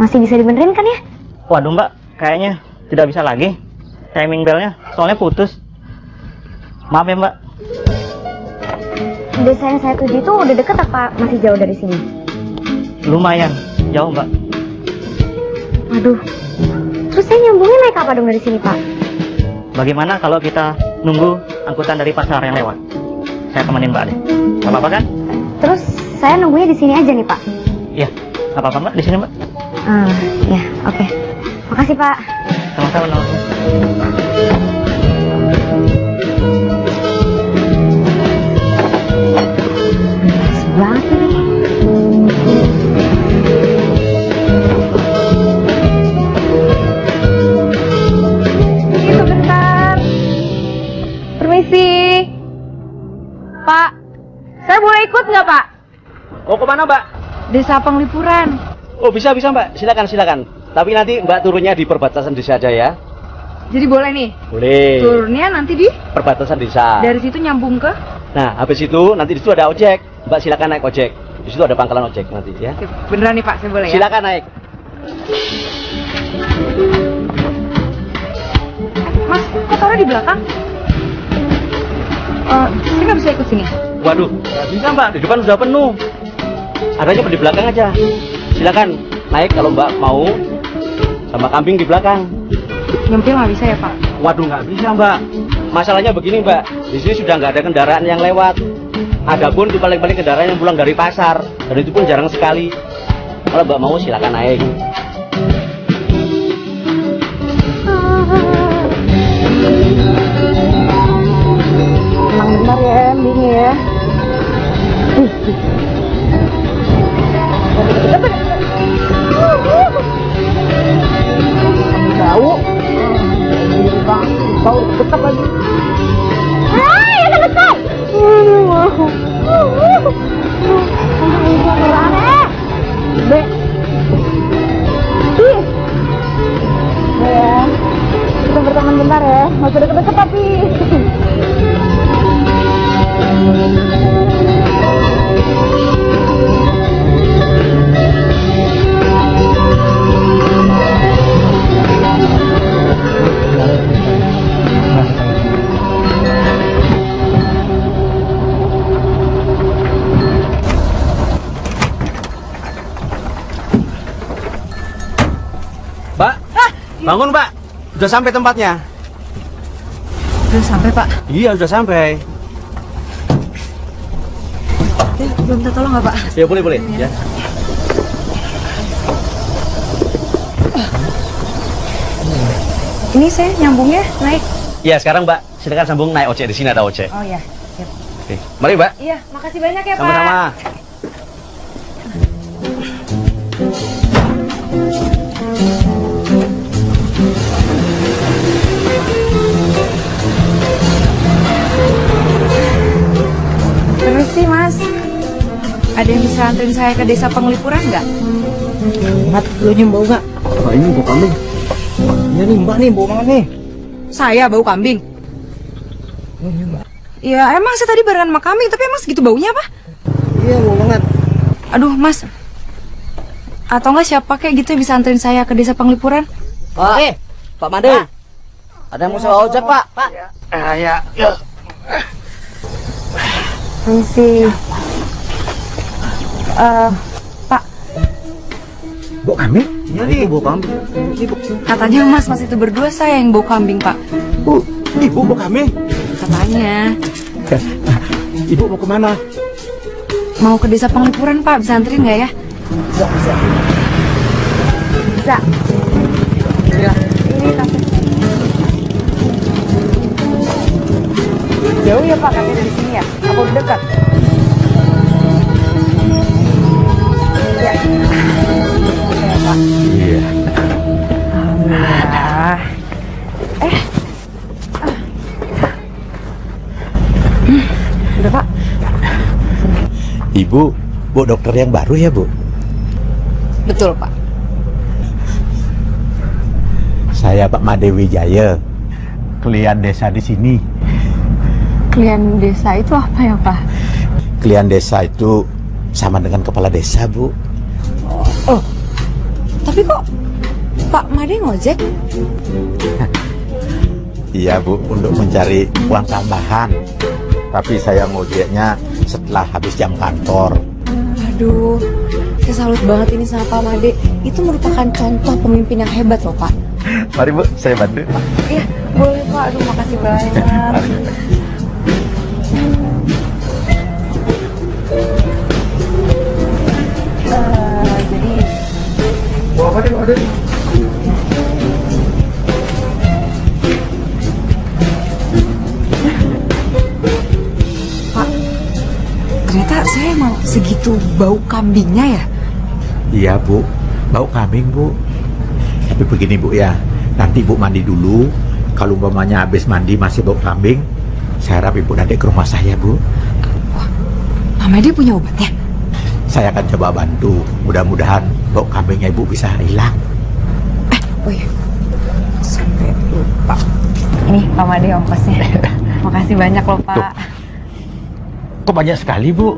Masih bisa dibenerin kan ya? Waduh mbak, kayaknya tidak bisa lagi. Timing belnya soalnya putus. Maaf ya mbak. Desa yang saya tuju itu udah deket apa masih jauh dari sini? Lumayan, jauh mbak. Waduh. Terus saya nyambungnya naik apa dong dari sini, Pak? Bagaimana kalau kita nunggu angkutan dari pasar yang lewat? Saya temenin mbak deh. Gak apa-apa kan? Terus saya nunggunya di sini aja nih, Pak. Iya, apa-apa mbak, di sini mbak. Ah, ya, oke. Makasih, Pak. Sama-sama. banget ini. Sebentar. Permisi. Pak, saya boleh ikut nggak Pak? Mau ke mana mbak? Desa Penglipuran. Oh bisa bisa mbak, silakan silakan. Tapi nanti mbak turunnya di perbatasan desa aja ya. Jadi boleh nih. Boleh. Turunnya nanti di Perbatasan desa. dari situ nyambung ke. Nah habis itu nanti di situ ada ojek. Mbak silakan naik ojek. Di situ ada pangkalan ojek nanti ya. Oke, Beneran nih Pak, saya boleh ya? Silakan naik. Mas, kok taruh di belakang? Eh, saya nggak bisa ikut sini. Waduh, nggak bisa mbak. Di depan sudah penuh. Adanya di belakang aja. Silakan naik kalau mbak mau. Sama kambing di belakang. Nyempil nggak bisa ya Pak? Waduh nggak bisa mbak. Masalahnya begini mbak. Di sini sudah nggak ada kendaraan yang lewat. Adapun itu paling-paling kendaraan yang pulang dari pasar. Dan itu pun jarang sekali. Kalau mbak mau silakan naik. Tenang bentar ya, ending ya. Tahu? Tahu tetap lagi. Hai, ada besar. Be. Ih. Ya. Kita berteman bentar ya. Usah deket-deket tapi. Bangun mbak. Sudah sampai tempatnya. Udah sampai Pak. Iya sudah sampai. Eh, belum minta tolong nggak Pak? Ya boleh boleh. Ya. Ini saya nyambungnya naik. Iya sekarang mbak silakan sambung naik ojek di sini ada ojek. Oh ya. Siap. Oke, mari mbak. Iya, makasih banyak ya Pak. Sama-sama. Yang bisa anterin saya ke desa Penglipuran nggak? Mat, lu nyembau nggak? Oh, ini bau kambing. Iya nih mbak nih, bau banget nih. Saya bau kambing. Mbak. Ya emang saya tadi barengan sama kambing, tapi emang segitu baunya apa? Iya bau banget. Aduh Mas. Atau nggak siapa kayak gitu yang bisa anterin saya ke desa Penglipuran? Pak, eh, Pak Made. Ada yang mau sewa ojek pak? Pak. Ah, ya, ya. Permisi. Eh, Pak, Bau kambing? Iya nih, bau kambing. Ini bau, katanya Mas Mas itu berdua saya yang bau kambing Pak. Bu, ibu bau kambing. Katanya Ibu mau ke mana? mau ke desa Penglipuran Pak, bisa anterin nggak ya? Bisa, bisa. Bisa. Ya. Ini tasnya. Jauh ya Pak katanya dari sini ya? Apa udah dekat? Iya. Alhamdulillah. Eh. Hmm, Udah Pak. Ibu, bu dokter yang baru ya bu? Betul Pak. Saya Pak Made Wijaya, klien desa di sini. Klien desa itu apa ya Pak? Klien desa itu sama dengan kepala desa bu. Tapi kok Pak Made ngojek? Iya bu, untuk mencari uang tambahan. Tapi saya ngojeknya setelah habis jam kantor. Aduh, saya salut banget ini sama Pak Made. Itu merupakan contoh pemimpin yang hebat loh Pak. Mari bu, saya bantu. Iya, boleh Pak. Aduh, makasih banyak. Pak, ternyata saya emang segitu bau kambingnya ya. Iya bu, bau kambing bu. Tapi begini bu ya, nanti bu mandi dulu. Kalau umpamanya habis mandi masih bau kambing, saya harap ibu nanti ke rumah saya bu. Pak Made punya obatnya. Saya akan coba bantu. Mudah-mudahan bau kambingnya ibu bisa hilang. Oh iya, sampai lupa. Ini Pak Made ongkosnya. Makasih banyak loh Tuh. Pak. Kok banyak sekali bu?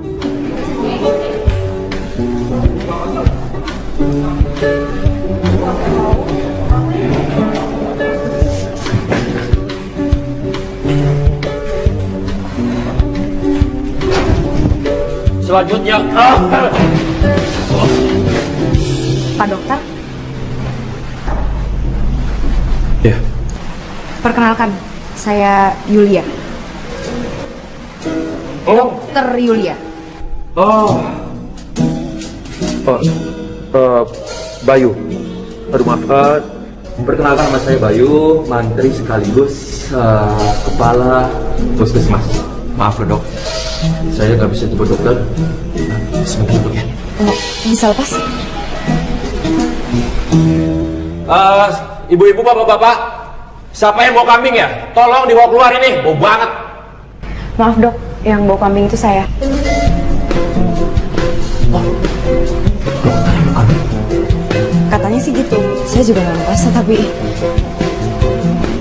Selanjutnya, ah, Pak Dokter, Ya, perkenalkan, saya Yulia. Oh, Dokter Yulia. oh, oh, eh, Bayu. Aduh maaf. Eh, perkenalkan nama saya Bayu, mantri sekaligus eh, kepala puskesmas. Maaf loh dok, saya nggak bisa jemput dokter. Sebentar dok ya. Bisa lepas? Eh, ibu-ibu, bapak-bapak, siapa yang bawa kambing ya? Tolong dibawa keluar ini, bau banget. Maaf dok, yang bau kambing itu saya. Katanya sih gitu, saya juga nggak merasa tapi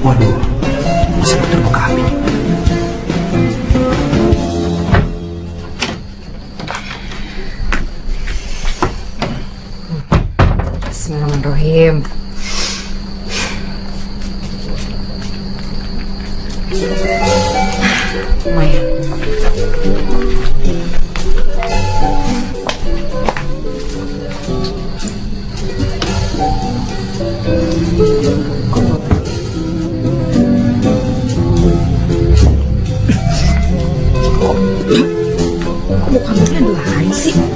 Waduh, masa dokter bawa kambing? Bismillahirrahmanirrahim. Lumayan. Kok mau kambingnya ada lain sih? hopeless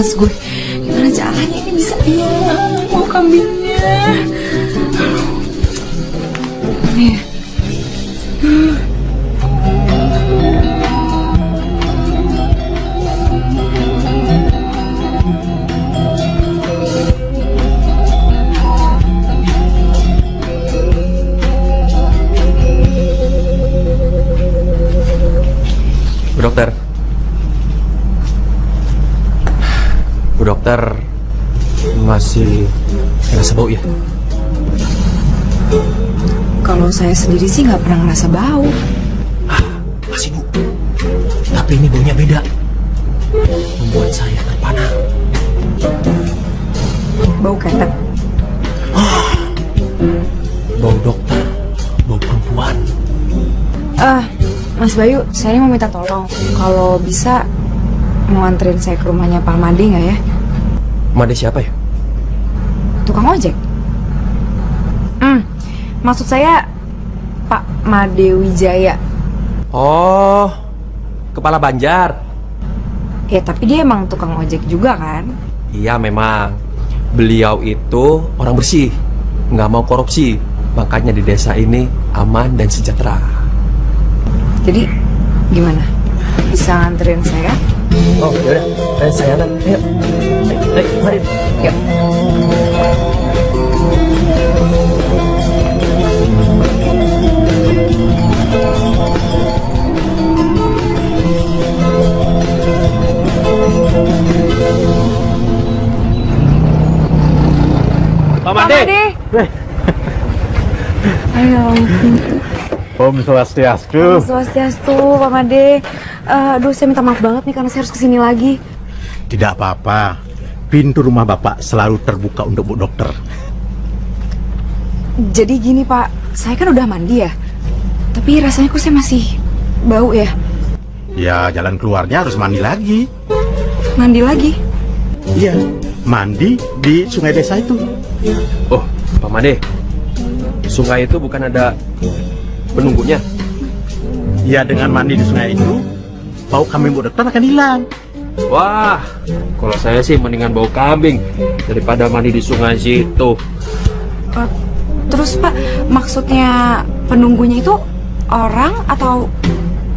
gue sendiri sih nggak pernah ngerasa bau Masih bu. Tapi ini baunya beda. Membuat saya terpana. bau ketek Bau dokter. Bau perempuan. ah Mas Bayu saya mau minta tolong kalau bisa mau anterin saya ke rumahnya Pak Made nggak ya Made siapa ya? tukang ojek hmm maksud saya Pak Made Wijaya Oh, kepala Banjar. ya tapi dia emang tukang ojek juga kan Iya memang. Beliau itu orang bersih. Nggak mau korupsi. Makanya di desa ini aman dan sejahtera. jadi gimana bisa nganterin saya Oh, yaudah. Eh, saya anak. Ayo. Ayo, mari. yuk Made. Made Ayo. Om Swastiastu. Swastiastu, Pak Made. Eh, aduh, saya minta maaf banget nih karena saya harus ke sini lagi. Tidak apa-apa. Pintu rumah Bapak selalu terbuka untuk Bu Dokter. Jadi gini Pak, saya kan udah mandi ya. Tapi rasanya kok saya masih bau ya. Ya, jalan keluarnya harus mandi lagi. Mandi lagi. Iya, mandi di sungai desa itu. Oh, Pak Made. Sungai itu bukan ada penunggunya. Ya, dengan mandi di sungai itu, bau kambing Bu Dokter akan hilang. Wah, kalau saya sih mendingan bau kambing daripada mandi di sungai situ. Eh, terus Pak, maksudnya penunggunya itu orang atau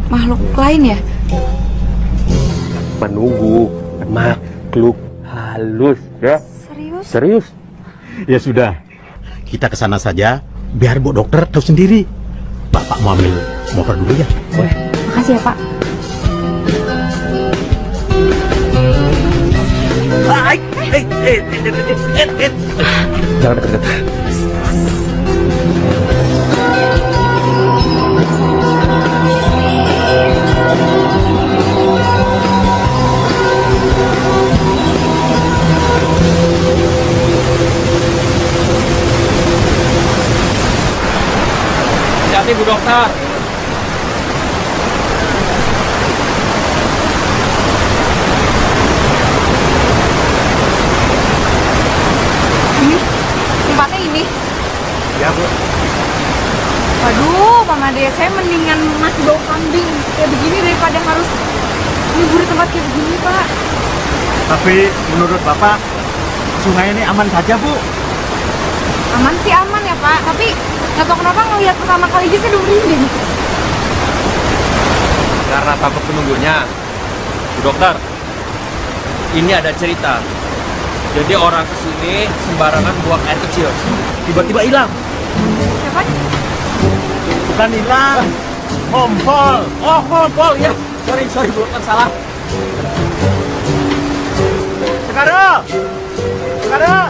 makhluk lain ya? Penunggu makhluk halus ya. Serius? Serius? Ya sudah, kita ke sana saja biar Bu Dokter tahu sendiri. Bapak mau ambil motor dulu ya. Makasih ya Pak. Jangan deket-deket. Hati-hati Bu Dokter. Ini tempatnya ini. Ya, Bu. Waduh, Pak Made, saya mendingan masih bau kambing kayak begini daripada harus libur di tempat kayak begini, Pak. Tapi menurut Bapak, sungai ini aman saja, Bu. Aman sih aman ya, Pak. Tapi nggak tahu kenapa ngelihat pertama kali aja saya udah merinding. Karena takut penunggunya. Bu dokter, ini ada cerita. Jadi orang ke sini sembarangan buang air kecil. Tiba-tiba hilang. Siapa? Bukan hilang, kompol. Oh, kompol ya. Sorry, sorry, Bu dokter salah. Sekarang, sekarang,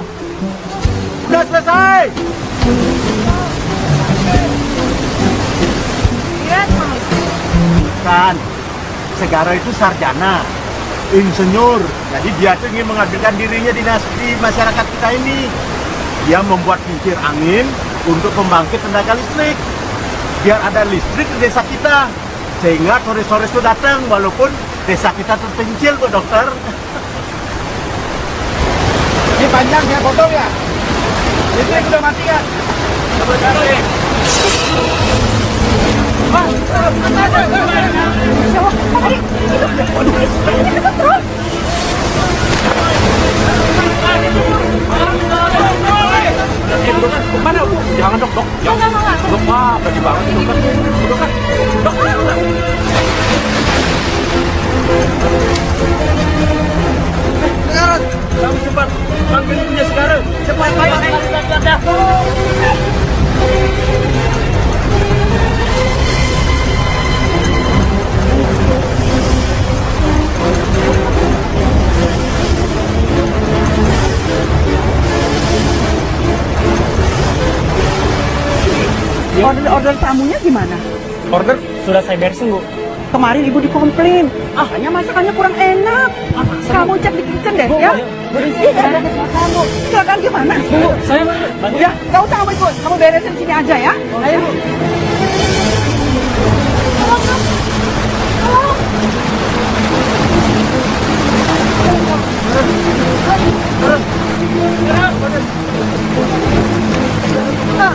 Segara itu sarjana, insinyur. Jadi dia tuh ingin mengabdikan dirinya di, masyarakat kita ini. Dia membuat kincir angin untuk pembangkit tenaga listrik. Biar ada listrik di desa kita. Sehingga sore-sore itu datang walaupun desa kita terpencil kok dokter. Ini panjang saya potong ya. Listrik udah mati kan? Coba cari. Mana, Bu? Jangan dok, dok. Jangan. Dok, wah, berani banget nih, dokter. Bu dokter. Dok, dok. Sekarang, kamu cepat panggil punya sekarang. Cepat, ayo, ayo, ayo, ayo. Order order tamunya gimana? Order sudah saya beresin, Bu. Kemarin ibu dikomplain, ah hanya masakannya kurang enak. Kamu cek di kitchen deh ya. Iya, kamu. Silakan gimana? Bu, Saya bantu. ya, nggak usah kamu ikut. Kamu beresin sini aja ya. Ayo. Eh,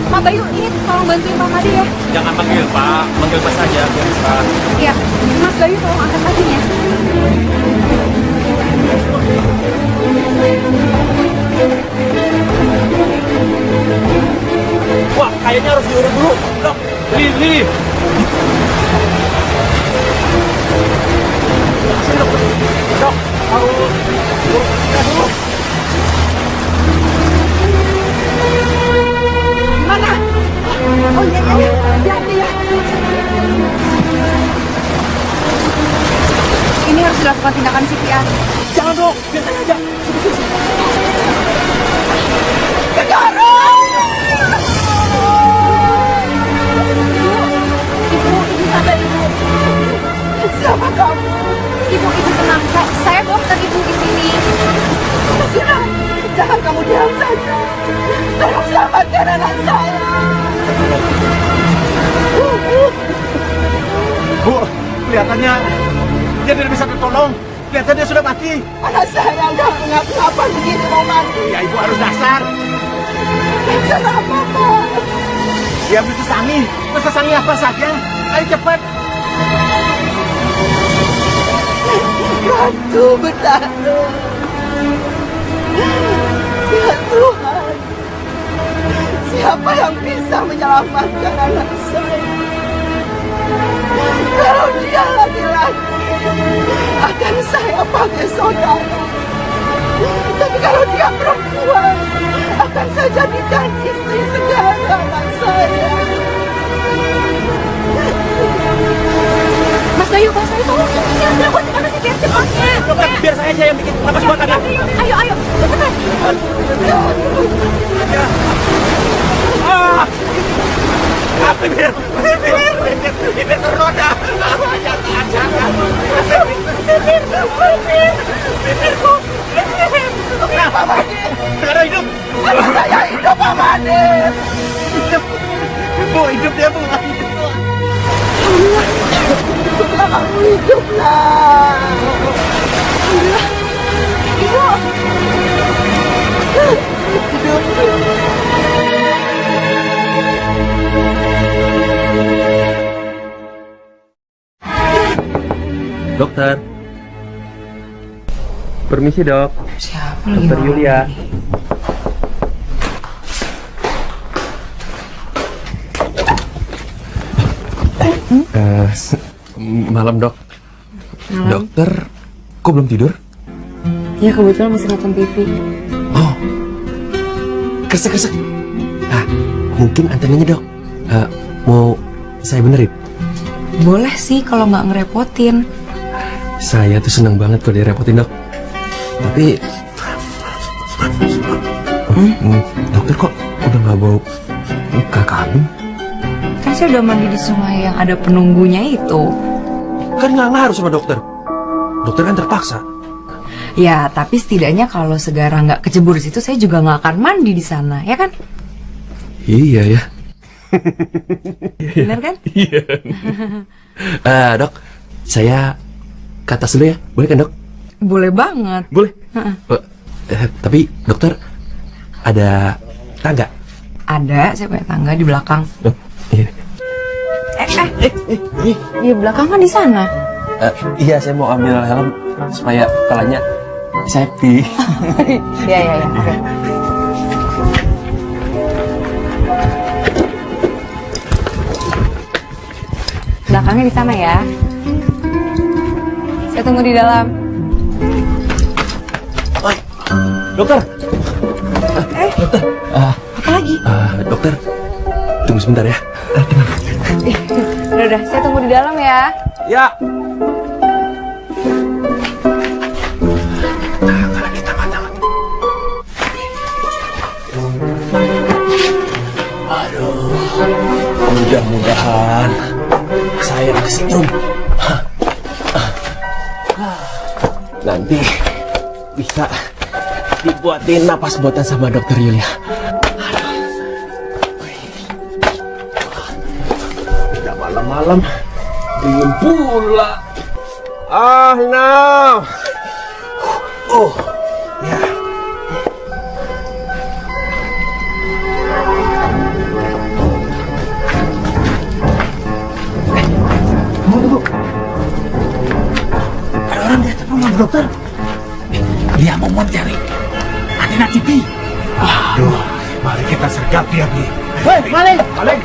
Pak Bayu, ini tolong bantuin Pak Made ya. Jangan panggil Pak, panggil Mas saja, Pak. Iya, Mas Bayu tolong angkat kakinya. Wah, kayaknya harus diurut dulu. Dok, Lili. Sini, dok. Dok, harus urut dulu. Oh iya iya iya. Ya. Ini harus dilakukan tindakan CPR. Jangan dok, biar saya aja. Tertolong. Kelihatannya sudah mati. Anak saya nggak ngapa-ngapa begini mau mati. Ya ibu harus dasar. Kenapa, Pak? Dia beli sesangi. Sesangi apa saja. Ayo cepat. Ratu bertahan. Ya Tuhan, siapa yang bisa menyelamatkan anak saya? Kalau dia laki-laki, akan saya pakai saudara. Tapi kalau dia perempuan, akan saya jadikan istri segala anak saya. Mas Bayu, Mas Bayu, tolong ya, ya, buat anak saya biar cepatnya. Dokter, biar saya aja yang bikin napas buat anda. Ayo, ayo, cepetan. Ah! Ah, bibir, bibir, bibir, ternoda. Ah, jangan, jangan. Bibir, bibir. Kenapa, hidup. Saya hidup. Hidup. Bu, hidup Bu. Hiduplah kamu, hiduplah. Dokter. Permisi dok. Siapa lagi Dokter Yulia. ini? Eh, s- malam dok. Malam. Dokter, kok belum tidur? Ya kebetulan masih nonton TV. Oh, kresek kresek. Ah, mungkin antenanya dok. Eh, mau saya benerin? Boleh sih kalau nggak ngerepotin. Saya tuh seneng banget kalau direpotin dok. Tapi, Hmm, dokter kok udah nggak bau muka kambing? Kan saya udah mandi di sungai yang ada penunggunya itu. Kan nggak ngaruh sama dokter. Dokter kan terpaksa. Ya, tapi setidaknya kalau segara nggak kecebur di situ, saya juga nggak akan mandi di sana, ya kan? Iya ya. Bener kan? Iya. Eh, dok, saya ke atas dulu ya, boleh kan dok? Boleh banget. Boleh. Eh, eh, tapi dokter ada tangga? Ada, saya punya tangga di belakang. Dok, iya. Eh, eh, di belakang kan di sana. Eh, iya, saya mau ambil helm supaya kepalanya safety. Iya, iya, iya. Belakangnya di sana ya. Saya tunggu di dalam. dokter, Eh, Ah, apa lagi? eh, dokter, tunggu sebentar ya. Eh, tenang. Udah, udah, saya tunggu di dalam ya. Ya. Aduh, mudah-mudahan saya kesetrum. Nanti bisa dibuatin napas buatan sama dokter Yulia. Udah malam-malam dingin pula. Ah, now. Oh, dokter. Dia mau mencari antena TV. Aduh, mari kita sergap dia, Bi. Hei, maling! Maling!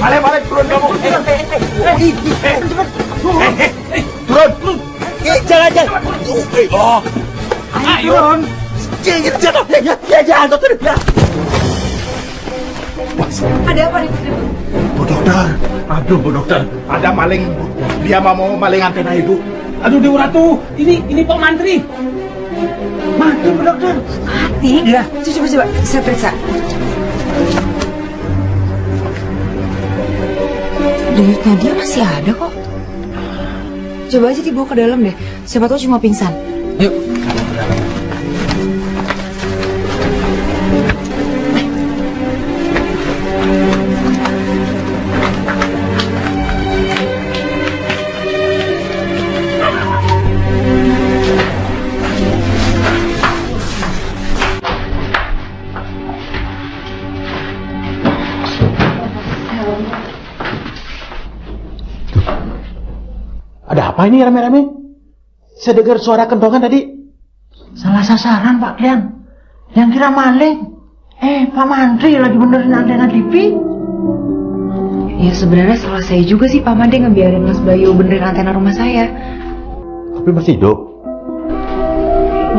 Maling, maling, turun kamu. Hei, hei, hei, turun, turun. Eh, Jangan, jangan. Eh, Oh, ayo turun. Jangan, jangan, ya, ya, jangan, dokter, ya. Ada apa nih? Bu dokter, aduh bu dokter, ada maling, Bu. Dia mau mau maling antena ibu. Aduh Dewa Ratu, ini ini Pak Mantri. Mati bu dokter. Mati? Iya. Coba, coba, coba. Saya periksa. Denyutnya dia masih ada kok. Coba aja dibawa ke dalam deh. Siapa tahu cuma pingsan. Yuk. Apa ini rame-rame? Saya dengar suara kentongan tadi. Salah sasaran Pak Klian. Yang kira maling. Eh, Pak Mantri lagi benerin antena TV. Ya sebenarnya salah saya juga sih Pak Made ngebiarin Mas Bayu benerin antena rumah saya. Tapi masih hidup.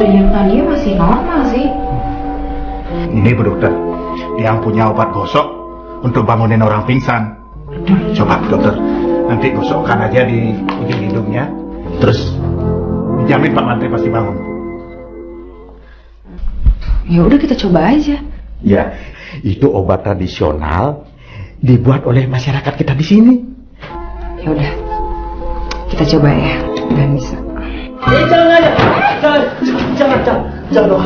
Dan yang tadinya masih normal sih. Ini Bu Dokter, yang punya obat gosok untuk bangunin orang pingsan. Coba dokter, nanti gosokkan aja di ujung hidungnya. Terus dijamin Pak Mantri pasti bangun. Ya udah kita coba aja. Ya, itu obat tradisional dibuat oleh masyarakat kita di sini. Ya udah. Kita coba ya. Gak bisa. Eh, jangan aja. Jangan, jangan, jangan, jangan dong.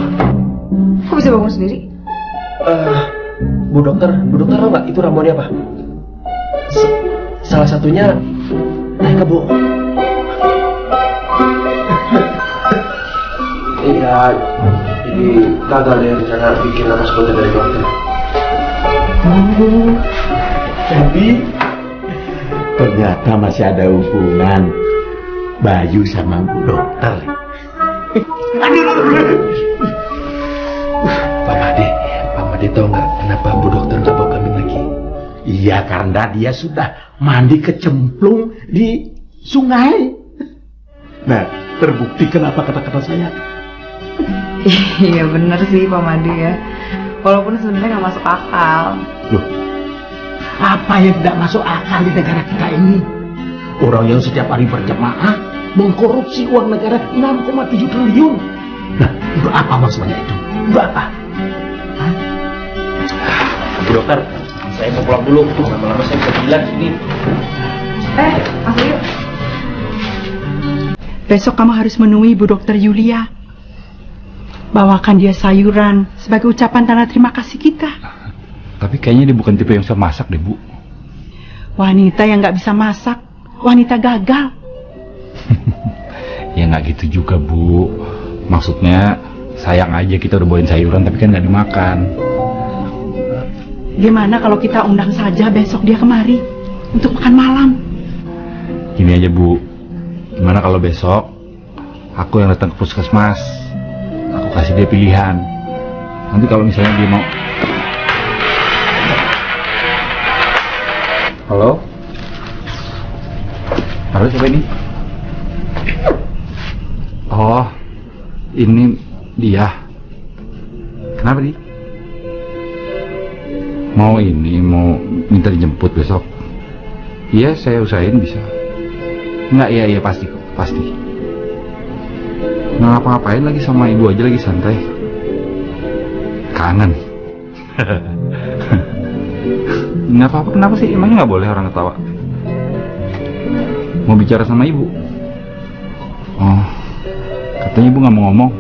Kok bisa bangun sendiri? Eh, Bu dokter, Bu dokter nggak itu ramuannya apa? Salah satunya naik kebo. Iya, ini gagal ya rencana bikin napas konten dari dokter. Jadi ternyata masih ada hubungan Bayu sama Bu Dokter. Pak Made, Pak Made tahu nggak kenapa Bu dokter nggak? Iya karena dia sudah mandi kecemplung di sungai. Nah, terbukti kenapa kata-kata saya. Iya bener sih Pak Made ya. Walaupun sebenarnya nggak masuk akal. Loh, apa yang tidak masuk akal di negara kita ini? Orang yang setiap hari berjamaah mengkorupsi uang negara 6,7 triliun. Nah, untuk apa maksudnya itu? Untuk apa? Bu dokter, saya mau pulang dulu. Lama-lama saya bisa bilang sini. Eh, Mas Bayu. Besok kamu harus menemui Bu Dokter Yulia. Bawakan dia sayuran sebagai ucapan tanda terima kasih kita. Tapi kayaknya dia bukan tipe yang bisa masak deh, Bu. Wanita yang nggak bisa masak, wanita gagal. Ya nggak gitu juga, Bu. Maksudnya sayang aja kita udah bawain sayuran tapi kan nggak dimakan. Gimana kalau kita undang saja besok dia kemari untuk makan malam? Gini aja, Bu. Gimana kalau besok aku yang datang ke puskesmas? Aku kasih dia pilihan. Nanti kalau misalnya dia mau Halo? Halo siapa ini? Oh, ini dia. Kenapa di? Mau ini, mau minta dijemput besok? Iya, saya usahain bisa. Enggak, iya, iya pasti pasti. Nggak ngapa-ngapain lagi sama ibu aja lagi santai. Kangen. Nggak apa-apa, kenapa sih? Emangnya nggak boleh orang ketawa? Mau bicara sama ibu? Oh, katanya ibu nggak mau ngomong.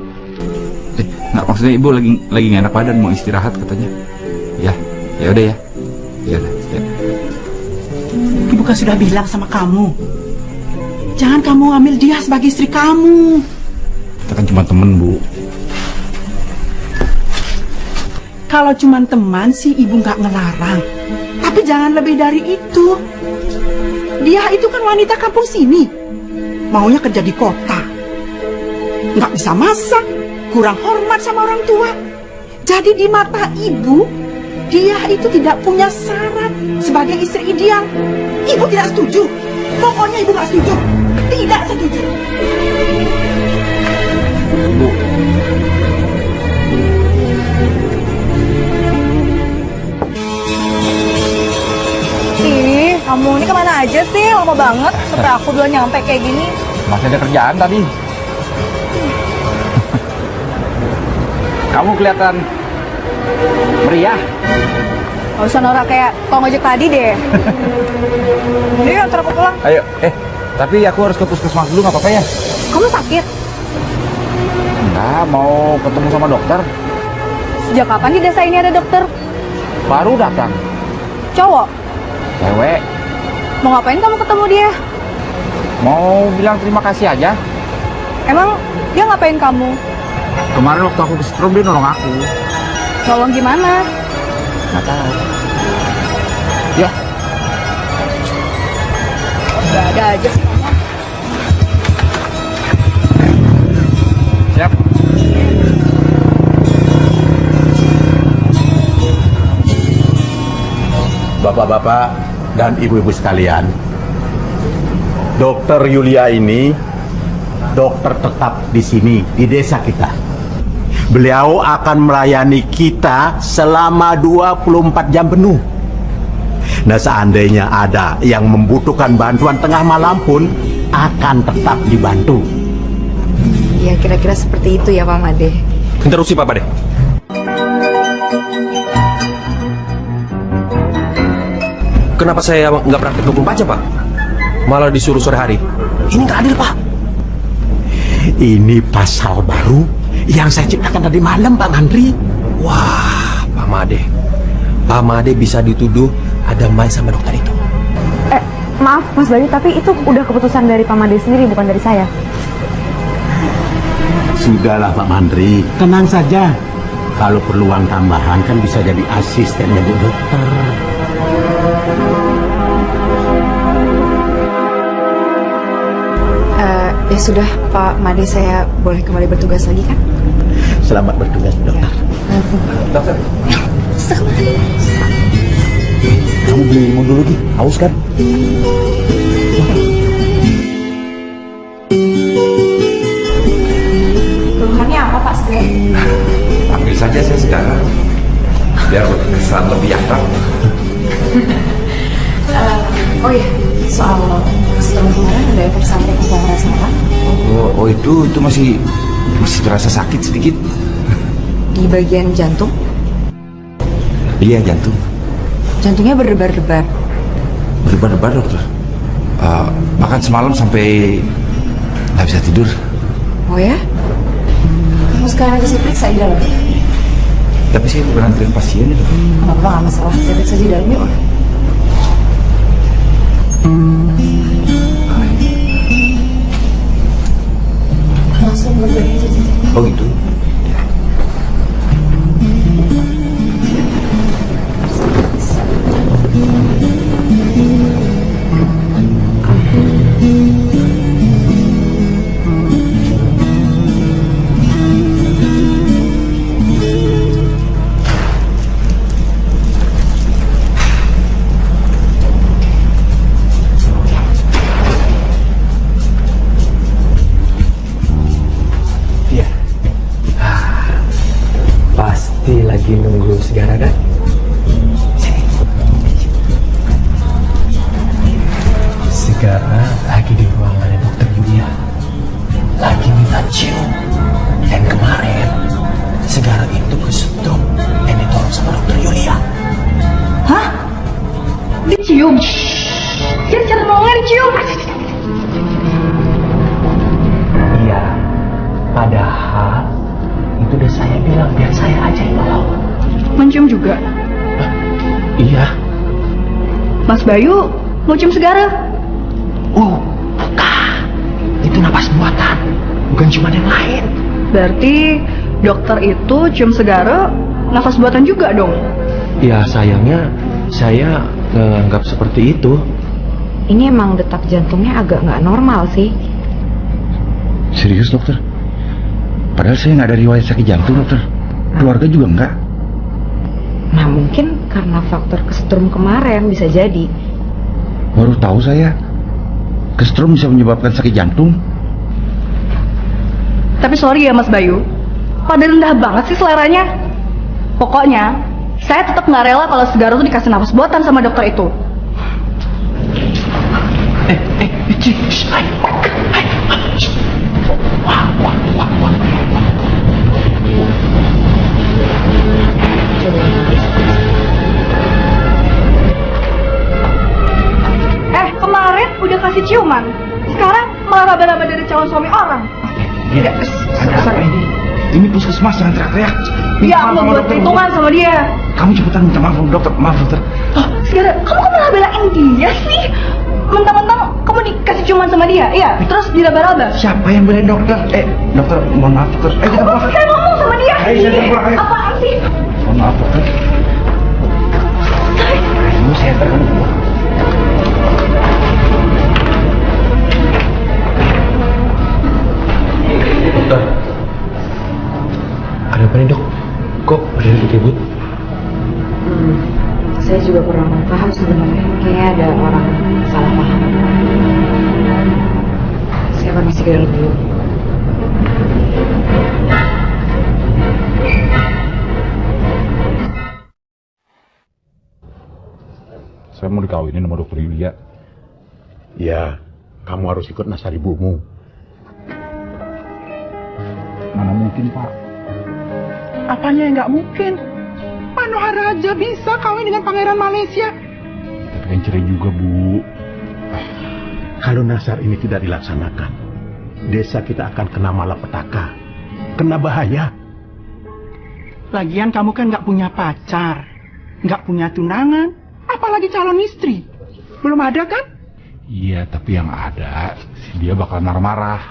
Eh, nggak maksudnya ibu lagi lagi nggak enak badan mau istirahat katanya. Ya, ya udah ya. Ya udah. Ya. Ibu kan sudah bilang sama kamu. Jangan kamu ambil dia sebagai istri kamu. Kita kan cuma temen bu. Kalau cuma teman sih ibu nggak ngelarang. Tapi jangan lebih dari itu. Dia itu kan wanita kampung sini. Maunya kerja di kota. Nggak bisa masak, kurang hormat sama orang tua. Jadi di mata ibu, dia itu tidak punya syarat sebagai istri ideal. Ibu tidak setuju. Pokoknya ibu nggak setuju. Tidak setuju. Ih, kamu ini ke mana aja sih? Lama banget sampai aku belum nyampe kayak gini. Masih ada kerjaan tadi. Kamu kelihatan meriah. Gak usah norak kayak tong ojek tadi deh. Ini antar aku pulang. Ayo, eh, tapi aku harus ke puskesmas dulu nggak apa-apa ya? Kamu sakit? Enggak, mau ketemu sama dokter. Sejak kapan di desa ini ada dokter? Baru datang. Cowok? Cewek, Mau ngapain kamu ketemu dia? mau bilang terima kasih aja. Emang dia ngapain kamu? Kemarin waktu aku kesetrum dia nolong aku. Tolong gimana? Nggak tahu. Ya. Gak ada aja sih Bapak-bapak dan ibu-ibu sekalian, Dokter Yulia ini dokter tetap di sini, di desa kita. Beliau akan melayani kita selama 24 jam penuh. Nah, seandainya ada yang membutuhkan bantuan tengah malam pun akan tetap dibantu. Ya kira-kira seperti itu ya Pak Made. Interupsi Pak Made. Kenapa saya nggak praktek 24 jam Pak? Malah disuruh sore hari. Ini nggak adil Pak. Ini pasal baru yang saya ciptakan tadi malam, Pak Mandri. Wah, Pak Made. Pak Made bisa dituduh ada main sama dokter itu. Eh, maaf Mas Bayu, tapi itu udah keputusan dari Pak Made sendiri, bukan dari saya. Sudahlah Pak Mandri, tenang saja. Kalau perlu uang tambahan kan bisa jadi asistennya Bu Dokter. Ya sudah Pak Made, saya boleh kembali bertugas lagi kan? Selamat bertugas Dokter. Dokter. Kamu beli limun dulu Gi, haus kan? Keluhannya apa Pak Stre? Ambil saja saya sekarang biar kesan lebih akrab. Oh iya, soal setelah kemarin ada efek samping yang rasakan Oh, oh itu itu masih masih terasa sakit sedikit. di bagian jantung? Iya jantung Jantungnya berdebar-debar. berdebar-debar dokter. Eh, bahkan semalam sampai nggak bisa tidur. Oh ya? Kamu sekarang saya periksa di dalam. Tapi saya bukan antrian pasien itu. Nggak apa-apa, nggak masalah. Saya periksa di dalam yuk. Langsung berbagi aja. Cium segara nafas buatan juga dong? Ya sayangnya saya menganggap seperti itu. Ini emang detak jantungnya agak nggak normal sih. Serius dokter? Padahal saya nggak ada riwayat sakit jantung dokter. Keluarga juga nggak. Nah mungkin karena faktor kesetrum kemarin bisa jadi. Baru tahu saya. Kesetrum bisa menyebabkan sakit jantung. Tapi sorry ya Mas Bayu, pada rendah banget sih seleranya. Pokoknya, saya tetap nggak rela kalau segara tuh dikasih nafas buatan sama dokter itu. Puskesmas jangan teriak-teriak. Ya, maaf aku buat perhitungan sama dia. Kamu cepetan minta maaf sama dokter. Maaf dokter. Oh, segera, kamu kok malah belain dia sih? Mentang-mentang kamu dikasih ciuman sama dia, iya? Terus diraba-raba. Siapa yang belain dokter? Eh, dokter, mohon maaf dokter. Eh, kita pulang. Saya ngomong sama dia. Ayo, saya pulang, ayo. Apaan sih? Mohon maaf dokter. Ayo, saya terkan Ada apa nih dok? Kok badan ribut? Saya juga kurang paham sebenarnya. Kayaknya ada orang salah paham. Saya permisi ke dalam dulu. Saya mau dikawinin sama dokter Yulia. Ya, kamu harus ikut nasar ibumu. Mana mungkin Pak? Apanya yang nggak mungkin? Manohar Raja bisa kawin dengan pangeran Malaysia. Kan cerai juga Bu. Kalau nasar ini tidak dilaksanakan, desa kita akan kena malapetaka, kena bahaya. Lagian kamu kan nggak punya pacar, nggak punya tunangan, apalagi calon istri. Belum ada kan? Iya, tapi yang ada si dia bakal marah-marah.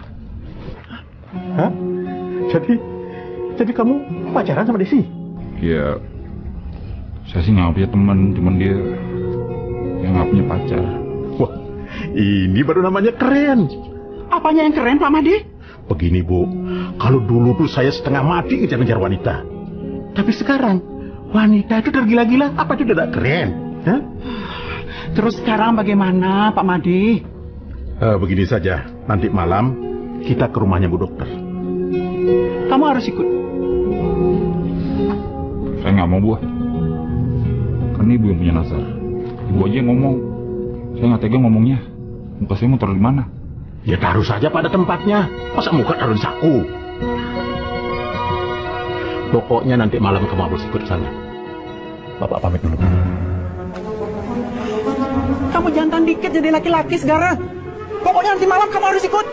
Hah? Jadi, jadi kamu pacaran sama Desi? Ya, saya sih nggak punya teman, cuman dia yang nggak punya pacar. Wah, ini baru namanya keren. Apanya yang keren Pak Made? Begini Bu, kalau dulu tuh saya setengah mati ngejar-ngejar wanita. Tapi sekarang, wanita itu tergila-gila, apa itu tidak keren? Hah? Terus sekarang bagaimana Pak Made? Eh, begini saja, nanti malam kita ke rumahnya Bu Dokter. Kamu harus ikut. Saya nggak mau Bu. Kan ibu yang punya nasar. Ibu aja yang ngomong. Saya nggak tega ngomongnya. Muka saya mau taruh di mana? Ya taruh saja pada tempatnya. Masa muka taruh di saku? Pokoknya nanti malam kamu harus ikut sana. Bapak pamit dulu. Kamu jantan dikit jadi laki-laki sekarang. Pokoknya nanti malam kamu harus ikut.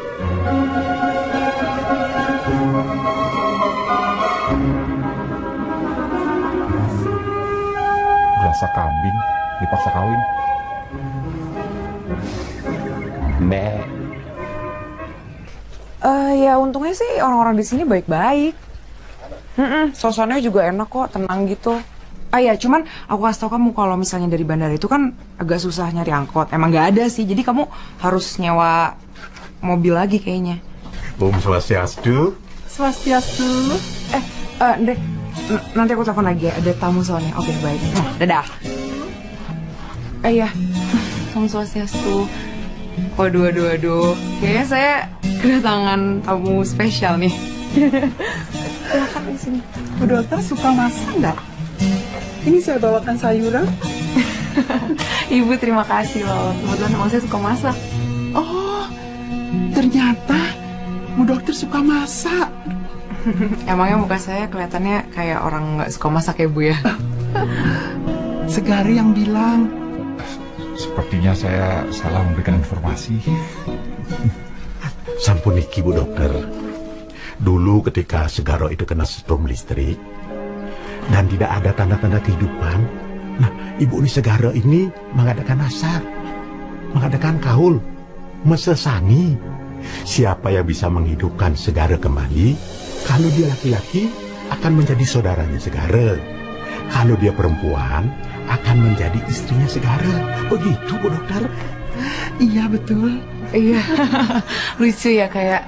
Berasa kambing dipaksa kawin. Eh ya untungnya sih orang-orang di sini baik-baik. Mm suasananya juga enak kok, tenang gitu. Ah ya, cuman aku kasih tau kamu kalau misalnya dari bandara itu kan agak susah nyari angkot. Emang nggak ada sih, jadi kamu harus nyewa mobil lagi kayaknya. Om Swastiastu. Swastiastu. Eh, eh, Dek, n- nanti aku telepon lagi ya, ada tamu soalnya. Oke, baik. Nah, dadah. Eh ya, Om Swastiastu. Waduh, waduh, waduh. Kayaknya saya kedatangan tamu spesial nih. Silakan di sini. Bu dokter suka masak nggak? Ini saya bawakan sayuran. Ibu terima kasih loh. Kebetulan emang saya suka masak. Oh, ternyata Bu dokter suka masak. Emangnya muka saya kelihatannya kayak orang nggak suka masak ya Bu ya? Segari yang bilang. Sepertinya saya salah memberikan informasi. Sampun iki Bu Dokter. Dulu ketika Segaro itu kena strom listrik dan tidak ada tanda-tanda kehidupan, nah Ibu ini Segaro ini mengadakan asar, mengadakan kaul, mesesangi. Siapa yang bisa menghidupkan Segara kembali, kalau dia laki-laki akan menjadi saudaranya Segara. Kalau dia perempuan, akan menjadi istrinya Segara. Begitu Bu Dokter. Iya betul. Iya, lucu ya kayak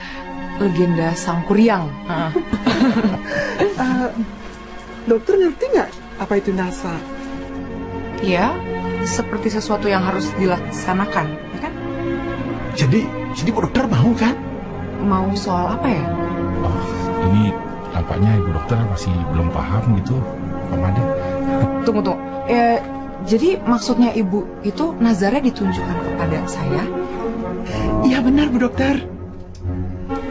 legenda sang kuryang. Heeh. Eh, dokter ngerti nggak apa itu nasar? Iya, seperti sesuatu yang harus dilaksanakan, ya kan? Jadi, jadi Bu Dokter mau kan? Mau soal apa ya? Oh, ini tampaknya ibu dokter masih belum paham gitu, Pak Made. Tunggu, tunggu. Eh, jadi maksudnya ibu itu nazarnya ditunjukkan kepada saya? Iya benar Bu Dokter.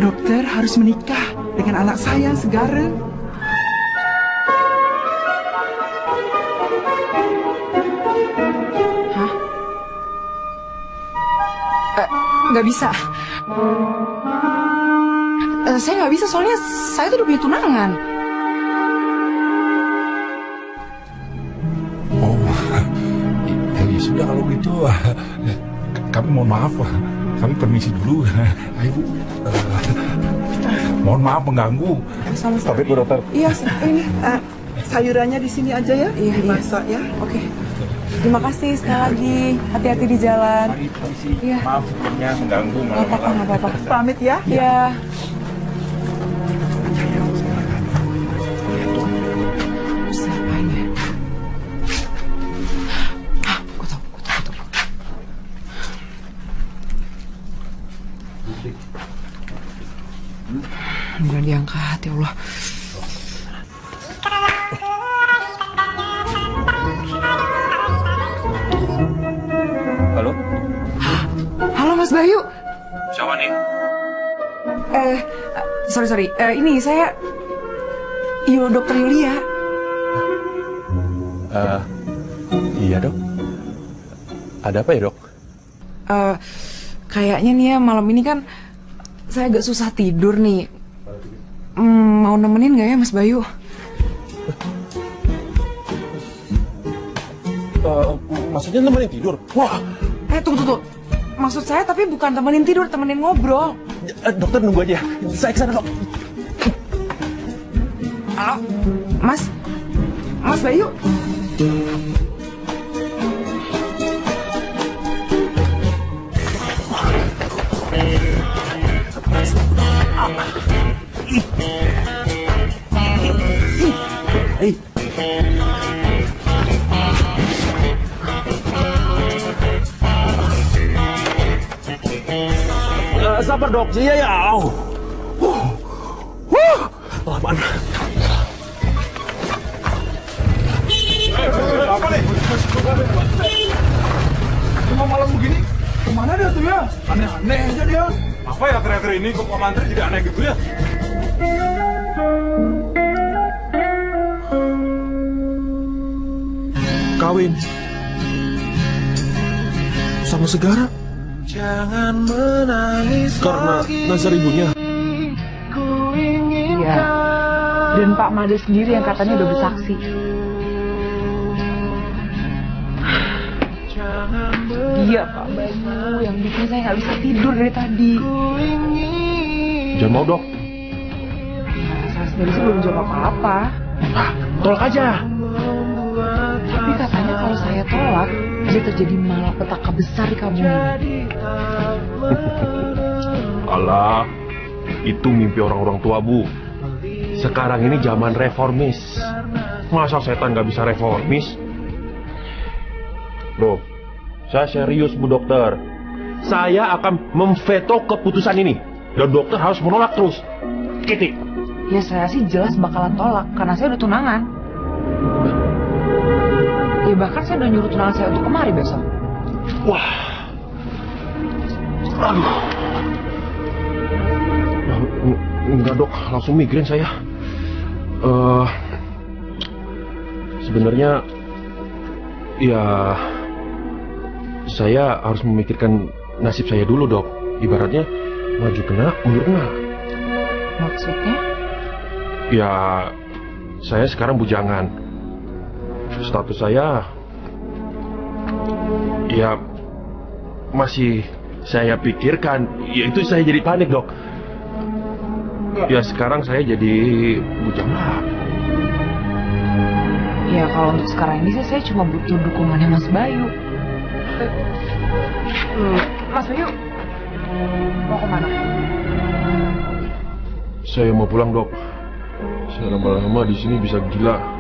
Dokter harus menikah dengan anak saya Segara. Hah? Eh, nggak bisa. Eh, saya nggak bisa soalnya saya tuh udah punya tunangan. Oh, ya, ya sudah kalau gitu. Kami mohon maaf, kami permisi dulu. Ayo Bu. Eh, mohon maaf mengganggu. Sama-sama. Bu Dokter. Iya, ini eh, sayurannya di sini aja ya, Iya, iya. dimasak ya. Oke. Terima kasih sekali lagi. Hati-hati di jalan. Mari, permisi. Iya. Maaf sebelumnya mengganggu. Nggak apa-apa, nggak apa-apa. Pamit ya. Iya. Ya? Ada apa ya dok? Eh, kayaknya nih ya malam ini kan saya agak susah tidur nih. Hmm, mau nemenin nggak ya Mas Bayu? Eh, maksudnya nemenin tidur? Wah, Eh tunggu tunggu. Maksud saya tapi bukan temenin tidur, temenin ngobrol. eh, dokter nunggu aja. Saya ke sana dok. Halo, Mas, Mas Bayu. Dok, iya ya. Au. Huh. Huh. Apaan? Apa nih? Cuma malam begini, ke mana dia tuh ya? Aneh-aneh aja dia. Apa ya akhir-akhir ini kok Pak Mantri jadi aneh gitu ya? Kawin sama Segara Jangan menangis karena nazar ibunya. Iya. Dan Pak Made sendiri yang katanya udah bersaksi. Iya Pak Bayu yang bikin saya nggak bisa tidur dari tadi. Jangan mau dok. Saya sendiri sih belum jawab apa-apa. Tolak aja. Kalau saya tolak, bisa terjadi malapetaka besar di kampung ini. Alah, itu mimpi orang-orang tua bu. Sekarang ini zaman reformis. Masa setan nggak bisa reformis? Loh, saya serius bu dokter. Saya akan memveto keputusan ini. Dan dokter harus menolak terus. Kitty. Ya saya sih jelas bakalan tolak karena saya udah tunangan. Ya bahkan saya udah nyuruh tunangan saya untuk kemari besok. Wah. Aduh. Eng- Enggak dok, langsung migrain saya. Eh, sebenarnya, ya, saya harus memikirkan nasib saya dulu dok. Ibaratnya maju kena, mundur kena. Maksudnya? Ya, saya sekarang bujangan. Status saya, ya, masih saya pikirkan. Ya itu saya jadi panik dok. Ya sekarang saya jadi bujangan. Ya kalau untuk sekarang ini sih saya cuma butuh dukungannya Mas Bayu. Hmm, Mas Bayu, mau ke mana? Saya mau pulang dok. Saya lama-lama di sini bisa gila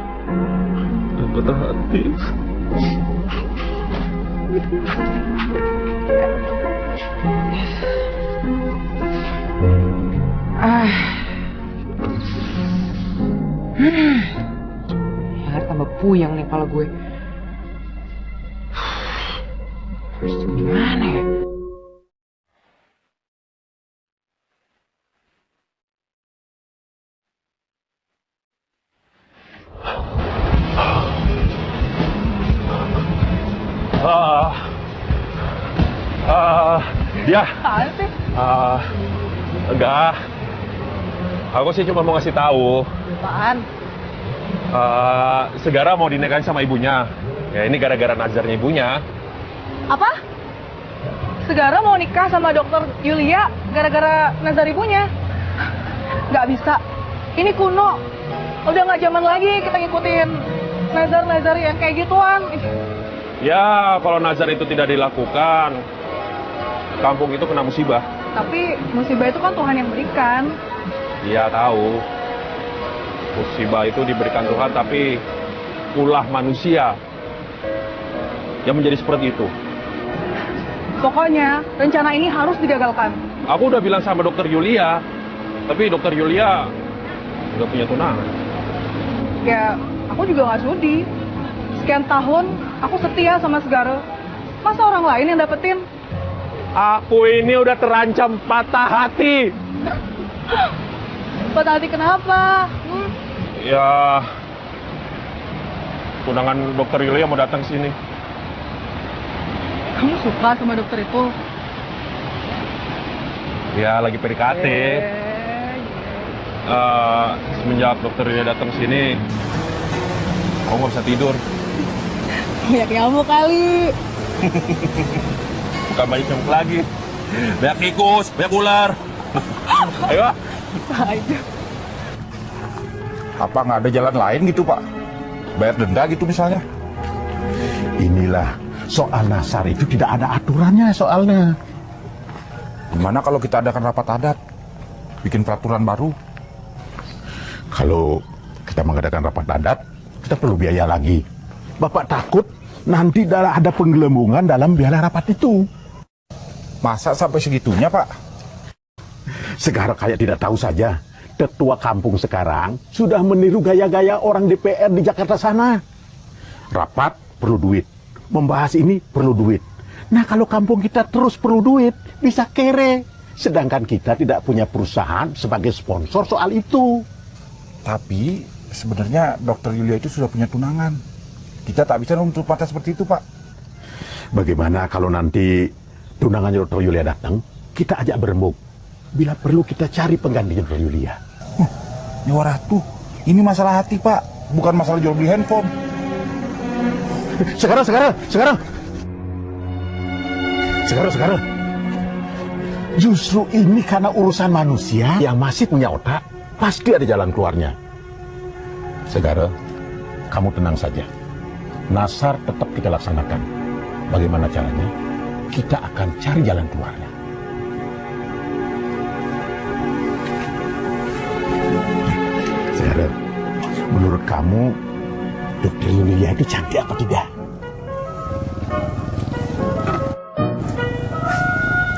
dan patah hati. Ah. Hmm. Ya tambah puyeng nih kepala gue. Gimana ya? Ah, enggak. Aku sih cuma mau ngasih tahu. Apaan? ah, Segara mau dinikahin sama ibunya. Ya ini gara-gara nazarnya ibunya. Apa? Segara mau nikah sama dokter Yulia gara-gara nazar ibunya? Gak bisa. Ini kuno. Udah nggak zaman lagi kita ngikutin nazar-nazar yang kayak gituan. Ya, kalau nazar itu tidak dilakukan, kampung itu kena musibah. Tapi musibah itu kan Tuhan yang berikan. Dia tahu. Musibah itu diberikan Tuhan, tapi ulah manusia yang menjadi seperti itu. Pokoknya rencana ini harus digagalkan. Aku udah bilang sama dokter Yulia, Tapi dokter Yulia udah punya tunangan. Ya, aku juga nggak sudi. Sekian tahun, aku setia sama Segara. Masa orang lain yang dapetin? Aku ini udah terancam patah hati. Patah hati kenapa? Hmm? Ya, tunangan dokter Yulia mau datang sini. Kamu suka sama dokter itu? Ya, lagi PDKT. Eh, semenjak dokter Yulia datang sini, aku nggak bisa tidur. Banyak nyamuk kali. Bukan banyak nyamuk lagi. Banyak tikus, banyak ular. Ayo. Apa nggak ada jalan lain gitu Pak? Bayar denda gitu misalnya? Inilah soal nasar itu tidak ada aturannya soalnya. Gimana kalau kita adakan rapat adat? Bikin peraturan baru? Kalau kita mengadakan rapat adat, kita perlu biaya lagi. Bapak takut nanti ada penggelembungan dalam biaya rapat itu. Masa sampai segitunya Pak? Sekarang kayak tidak tahu saja. Ketua kampung sekarang sudah meniru gaya-gaya orang DPR di Jakarta sana. Rapat perlu duit. Membahas ini perlu duit. Nah kalau kampung kita terus perlu duit, bisa kere. Sedangkan kita tidak punya perusahaan sebagai sponsor soal itu. Tapi sebenarnya dokter Yulia itu sudah punya tunangan. Kita tak bisa menutup mata seperti itu Pak. Bagaimana kalau nanti tunangannya Dr. Yulia datang, kita ajak berembuk. Bila perlu kita cari penggantinya Dr. Yulia. Nyawa Ratu, ini masalah hati Pak, bukan masalah jual beli handphone. Sekarang, sekarang, sekarang. Sekarang, sekarang. Justru ini karena urusan manusia yang masih punya otak, pasti ada jalan keluarnya. Segara, kamu tenang saja. Nasar tetap kita laksanakan. Bagaimana caranya? Kita akan cari jalan keluarnya. Segara, menurut kamu, Dokter Yulia itu cantik apa tidak?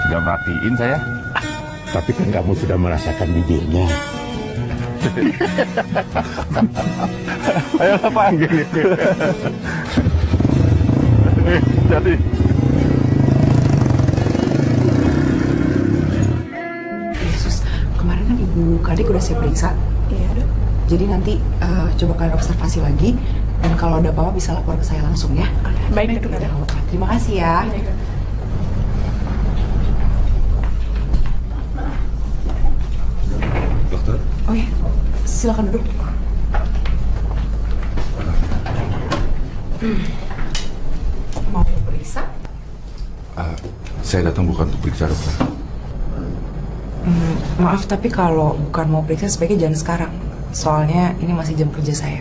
Gak merhatiin saya. Tapi kan kamu sudah merasakan bibirnya. Ayolah panggil. Jadi Kadek udah saya periksa. Iya, dok. Jadi nanti eh, coba kalian observasi lagi dan kalau ada apa-apa bisa lapor ke saya langsung ya. Baik, dok. Terima kasih ya. Dokter, Oh ya, silakan duduk. Hmm. Mau periksa? ah, saya datang bukan untuk periksa dokter. Hmm, maaf tapi kalau bukan mau periksa sebaiknya jangan sekarang. Soalnya ini masih jam kerja saya.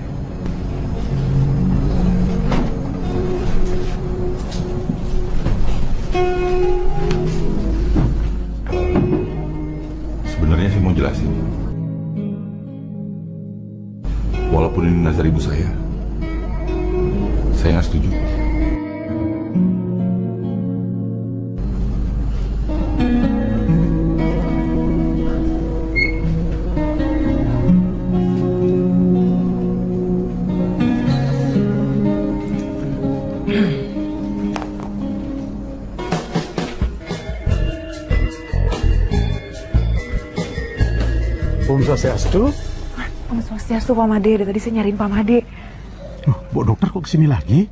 Om Swastiastu. Om Swastiastu Pak Made, dari tadi saya nyariin Pak Made. Bu dokter kok ke sini lagi?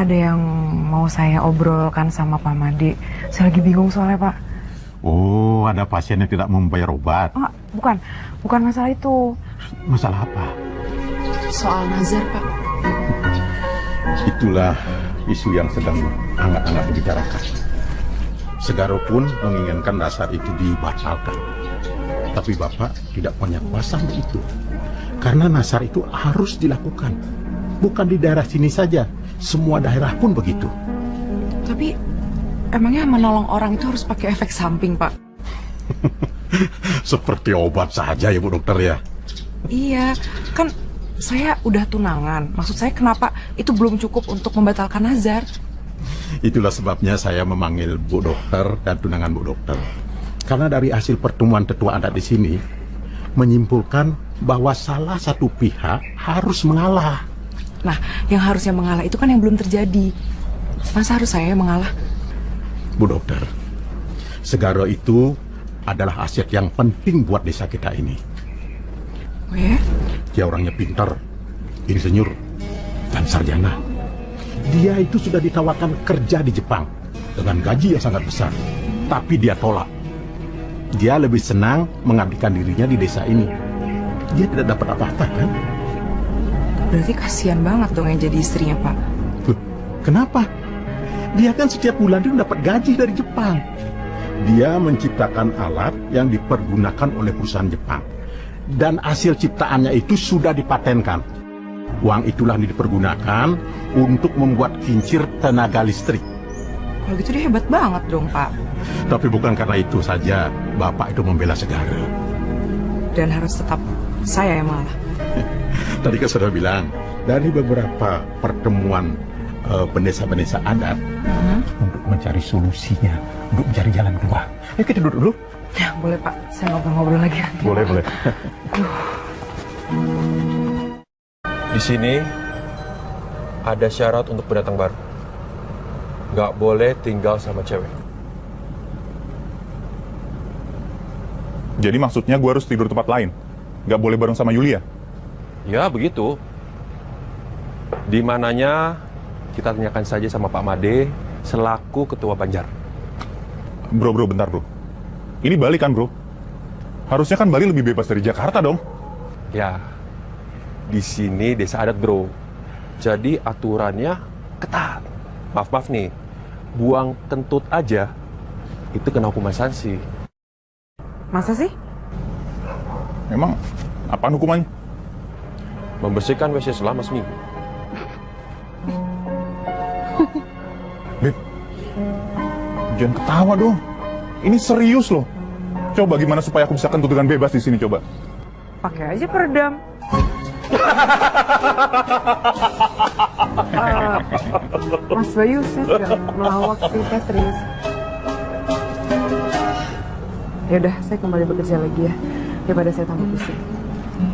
Ada yang mau saya obrolkan sama Pak Made. Saya lagi bingung soalnya Pak. Oh, ada pasien yang tidak membayar obat. Oh, bukan, bukan masalah itu. Masalah apa? Soal nazar Pak. Itulah isu yang sedang hangat-hangat dibicarakan. Segaro pun menginginkan dasar itu dibatalkan. Tapi Bapak tidak punya kuasa untuk itu. Karena nasar itu harus dilakukan. Bukan di daerah sini saja, semua daerah pun begitu. Tapi emangnya menolong orang itu harus pakai efek samping Pak? Seperti obat saja ya Bu Dokter ya. Iya, kan saya udah tunangan. Maksud saya kenapa itu belum cukup untuk membatalkan nazar? Itulah sebabnya saya memanggil Bu Dokter dan tunangan Bu Dokter. Karena dari hasil pertemuan tetua adat di sini menyimpulkan bahwa salah satu pihak harus mengalah. Nah, yang harusnya mengalah itu kan yang belum terjadi. Masa harus saya yang mengalah? Bu dokter, Segara itu adalah aset yang penting buat desa kita ini. Oh ya? Dia orangnya pintar, insinyur, dan sarjana. Dia itu sudah ditawarkan kerja di Jepang dengan gaji yang sangat besar, tapi dia tolak. Dia lebih senang mengabdikan dirinya di desa ini. Dia tidak dapat apa-apa kan? Berarti kasihan banget dong yang jadi istrinya, Pak. Loh, kenapa? Dia kan setiap bulan itu dapat gaji dari Jepang. Dia menciptakan alat yang dipergunakan oleh perusahaan Jepang. Dan hasil ciptaannya itu sudah dipatenkan. Uang itulah yang dipergunakan untuk membuat kincir tenaga listrik. Kalau gitu dia hebat banget dong, Pak. Tapi bukan karena itu saja Bapak itu membela Segara. Dan harus tetap saya yang malah. Tadi kan sudah bilang, dari beberapa pertemuan eh, pendesa-pendesa adat untuk mencari solusinya, untuk mencari jalan keluar. Ayo kita duduk dulu. Ya, boleh Pak. Saya ngobrol-ngobrol lagi nanti. Boleh, boleh. Di sini ada syarat untuk pendatang baru. Nggak boleh tinggal sama cewek. Jadi maksudnya gue harus tidur tempat lain? Nggak boleh bareng sama Yulia? Ya, begitu. Di mananya kita tanyakan saja sama Pak Made selaku ketua Banjar. Bro, bro, bentar bro. Ini Bali kan bro? Harusnya kan Bali lebih bebas dari Jakarta dong. Ya, di sini desa adat bro. Jadi aturannya ketat. Maaf-maaf nih, buang kentut aja itu kena hukuman sanksi. Masa sih? Emang apaan hukumannya? Membersihkan WC selama seminggu. Beb, jangan ketawa dong. Ini serius loh. Coba gimana supaya aku bisa kentut dengan bebas di sini coba. Pakai aja peredam. Mas Bayu, saya melawak sih, saya serius. Ya udah, saya kembali bekerja lagi ya, daripada saya tambah pusing.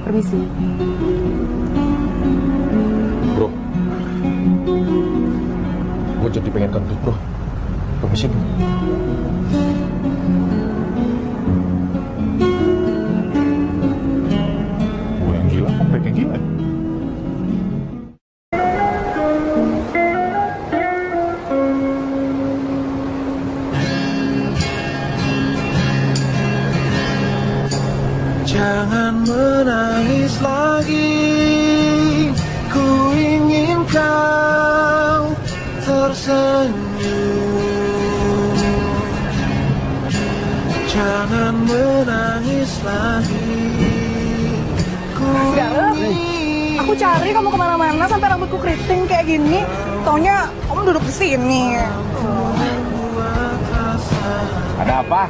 Permisi. Bro, gue jadi pengen kentut bro. Permisi bro. Taunya kamu duduk di sini. Ada apa?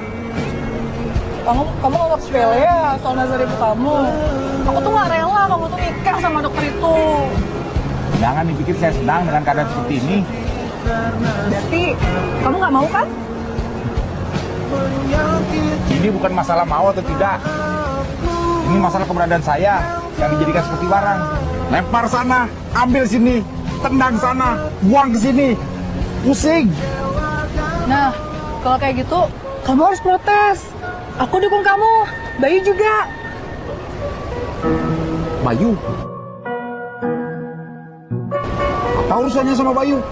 Kamu kamu nganggap sepele ya soal nazar ibu kamu. Aku tuh gak rela kamu tuh nikah sama dokter itu. Jangan dipikir saya senang dengan keadaan seperti ini. Berarti kamu gak mau kan? Ini bukan masalah mau atau tidak. Ini masalah keberadaan saya yang dijadikan seperti barang. Lempar sana, ambil sini, tendang sana, buang ke sini. Pusing. Nah, kalau kayak gitu, kamu harus protes. Aku dukung kamu, Bayu juga. Bayu. Apa urusannya sama Bayu?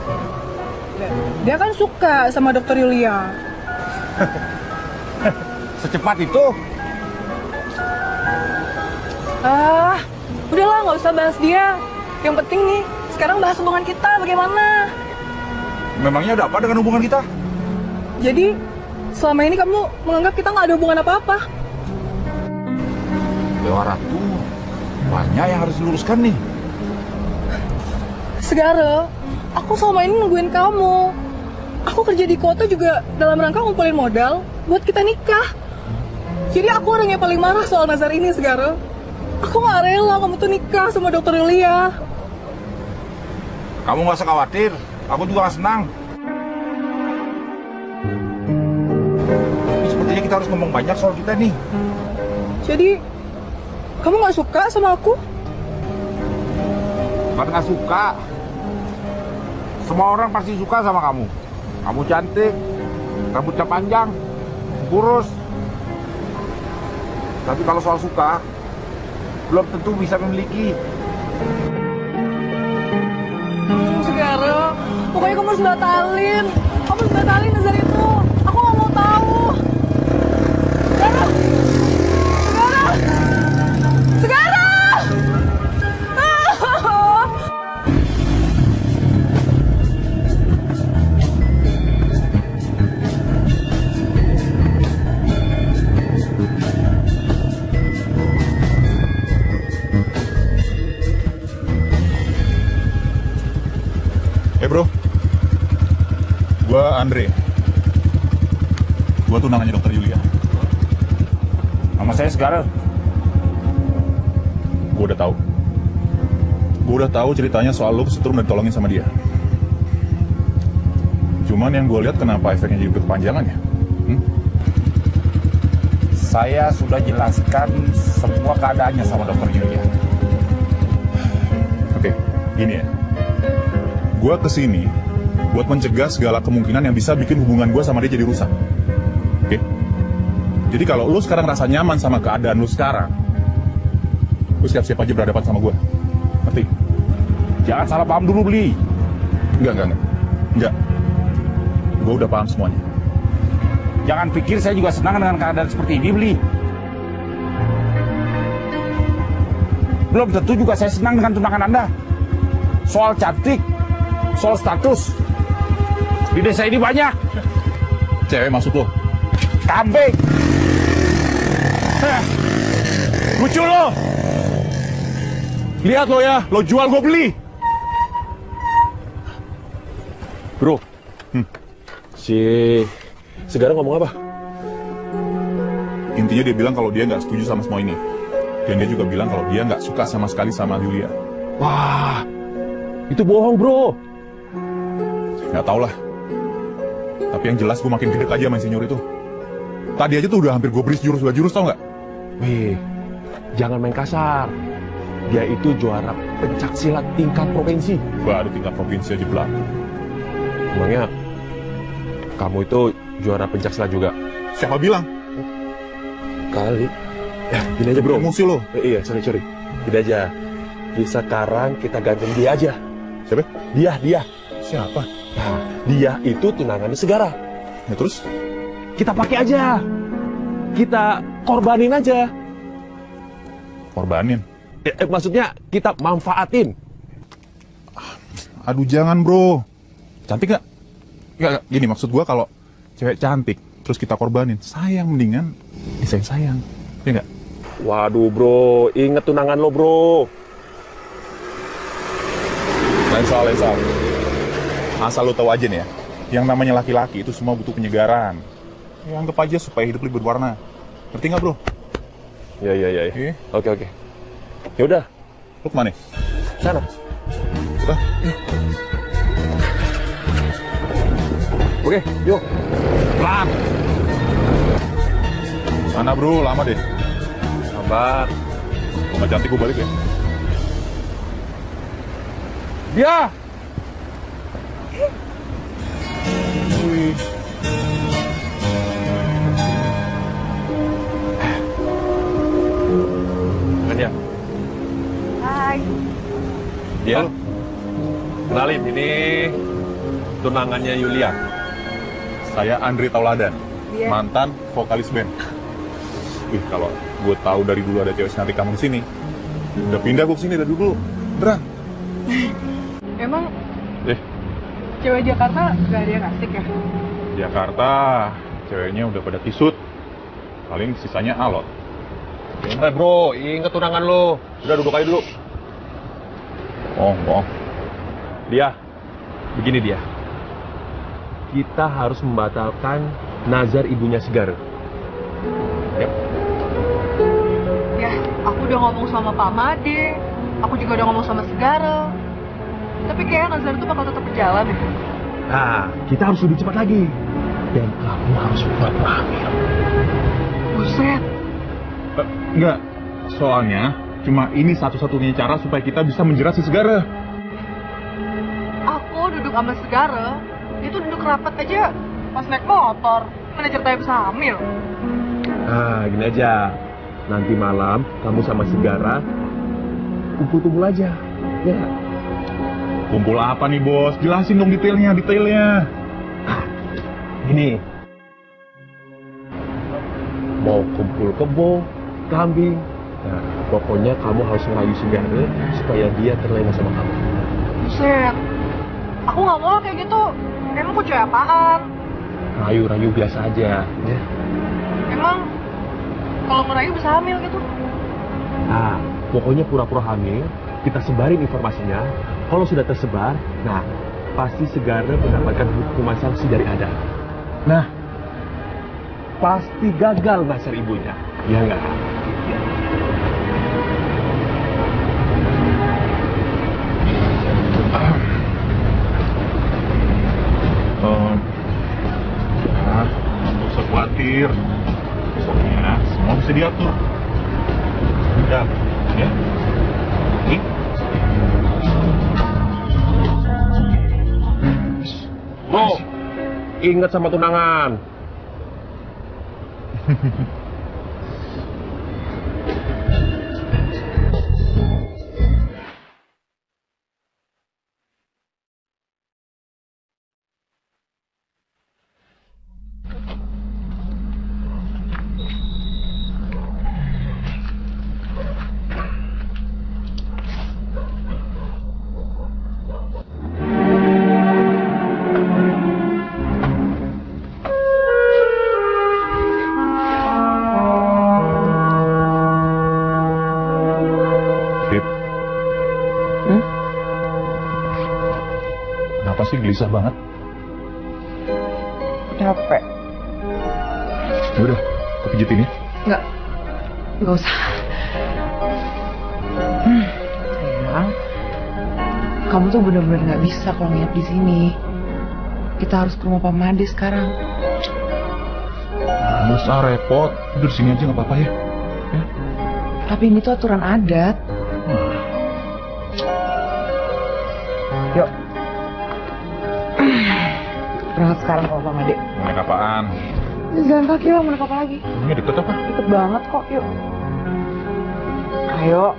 Dia kan suka sama dokter Yulia. Secepat itu? Ah, udahlah nggak usah bahas dia. Yang penting nih, sekarang bahas hubungan kita bagaimana. Memangnya ada apa dengan hubungan kita? Jadi, selama ini kamu menganggap kita nggak ada hubungan apa-apa. Dewa Ratu, banyak yang harus diluruskan nih. Segara, aku selama ini nungguin kamu. Aku kerja di kota juga dalam rangka ngumpulin modal buat kita nikah. Jadi aku orang yang paling marah soal Nazar ini, Segara. Aku nggak rela kamu tuh nikah sama dokter Yulia. Kamu nggak usah khawatir, aku juga senang. Tapi sepertinya kita kita harus ngomong banyak soal kita nih. Jadi, kamu nggak suka sama aku? Bukan nggak suka. Semua orang pasti suka sama kamu. Kamu cantik, rambutnya panjang, kurus. Tapi kalau soal suka, belum tentu bisa memiliki. Pokoknya kamu harus batalin. Kamu harus batalin nazar itu. Aku nggak mau tahu. Segara. Gua udah tahu. Gua udah tahu ceritanya soal lu kesetrum dan ditolongin sama dia. Cuman yang gue lihat kenapa efeknya jadi berkepanjangan ya? Saya sudah jelaskan semua keadaannya sama dokter Yulia. Oke, gini ya. Gua ke sini buat mencegah segala kemungkinan yang bisa bikin hubungan gua sama dia jadi rusak. Jadi kalau lu sekarang rasa nyaman sama keadaan lu sekarang, lu siap-siap aja berhadapan sama gua. Ngerti? Jangan salah paham dulu, Beli. Enggak, enggak, enggak. Enggak. Gua udah paham semuanya. Jangan pikir saya juga senang dengan keadaan seperti ini, Beli. Belum tentu juga saya senang dengan tunangan Anda. Soal cantik, soal status. Di desa ini banyak. Cewek maksud lo? Kambing. Heh. Lucu lo. Lihat lo ya, lo jual gue beli. Bro, si Segara ngomong apa? Intinya dia bilang kalau dia nggak setuju sama semua ini. Dan dia juga bilang kalau dia nggak suka sama sekali sama Yulia. Wah, itu bohong bro. Nggak tau lah. Tapi yang jelas gue makin gede aja sama senior itu. Tadi aja tuh udah hampir gue beri jurus dua jurus tau nggak? Wih, jangan main kasar. Dia itu juara pencak silat tingkat provinsi. Baru tingkat provinsi aja belakang. Emangnya kamu itu juara pencak silat juga? Siapa bilang? Kali. Ya, gini aja bro. Emosi lo. Eh, iya, sorry, sorry. Gini aja. Di sekarang kita gantung dia aja. Siapa? Dia, dia. Siapa? Nah, dia itu tunangannya Segara. Ya terus? Kita pakai aja. Kita korbanin aja. Korbanin? Eh, eh, maksudnya kita manfaatin. Aduh jangan bro. Cantik gak? Gak, gak. Gini maksud gua kalau cewek cantik terus kita korbanin, sayang mendingan disayang-sayang. Ya nggak? Waduh bro, inget tunangan lo bro. Lain soal, lain soal. Asal lo tahu aja nih ya, yang namanya laki-laki itu semua butuh penyegaran. Ya anggap aja supaya hidup lebih berwarna. Ngerti nggak bro? Ya ya ya. ya. Oke oke. Ya udah. Lo ke mana? Sana. Udah. Oke, yuk. Pelan. Mana bro, lama deh. Sabar. Kalau nggak cantik gue balik ya. Dia. Tunangannya Yulia. Saya Andri Tauladan, Iya. mantan vokalis band. Wih, kalau gue tahu dari dulu ada cewek cantik kamu di sini, udah pindah gue ke sini dari dulu. Beneran. Emang Eh, cewek Jakarta gak ada yang asik ya? Jakarta, ceweknya udah pada kisut. Paling sisanya alot. Eh bro, inget tunangan lo. Udah duduk aja dulu. Oh, oh. Dia, begini dia. Kita harus membatalkan nazar ibunya Segar. Ya. Ya, aku udah ngomong sama Pak Made, aku juga udah ngomong sama Segara. Tapi kayaknya Nazar itu bakal tetap berjalan ya. Nah, kita harus lebih cepat lagi. Dan kamu harus buat hamil. Buset. Eh, enggak, soalnya cuma ini satu-satunya cara supaya kita bisa menjerat si Segara. Aku duduk sama Segara, itu duduk rapat aja pas naik motor. Mana ceritanya bisa hamil? Nah, gini aja. Nanti malam kamu sama Segara kumpul-kumpul aja. Ya. Kumpul apa nih bos? Jelasin dong detailnya, detailnya. Gini. Mau kumpul kebo, kambing. Nah, pokoknya kamu harus ngerayu Segara supaya dia terlena sama kamu. Buset. Aku nggak mau kayak gitu. Emang aku cewek apaan? Rayu-rayu biasa aja, ya. Emang kalau ngerayu bisa hamil gitu? Nah, pokoknya pura-pura hamil, kita sebarin informasinya. Kalau sudah tersebar, nah pasti Segara mendapatkan hukuman sanksi dari Ada. Nah, pasti gagal ngasar ibunya, ya enggak? Khawatir. Pokoknya semua bisa diatur. Udah, ya. Ini. Bro, ingat sama tunangan. gelisah banget? Capek. Ya udah, aku pijitin ya. Nggak. Nggak usah. Hmm, sayang. Kamu tuh bener-bener nggak bisa kalau nginep di sini. Kita harus ke rumah Pak Made sekarang. Nggak usah repot, tidur sini aja nggak apa-apa ya. Tapi ini tuh aturan adat. Berangkat sekarang rumah Pak Made. Naik apaan? Jalan kaki lah, mau naik apa lagi? Ini deket apa? Deket banget kok, yuk. Ayo.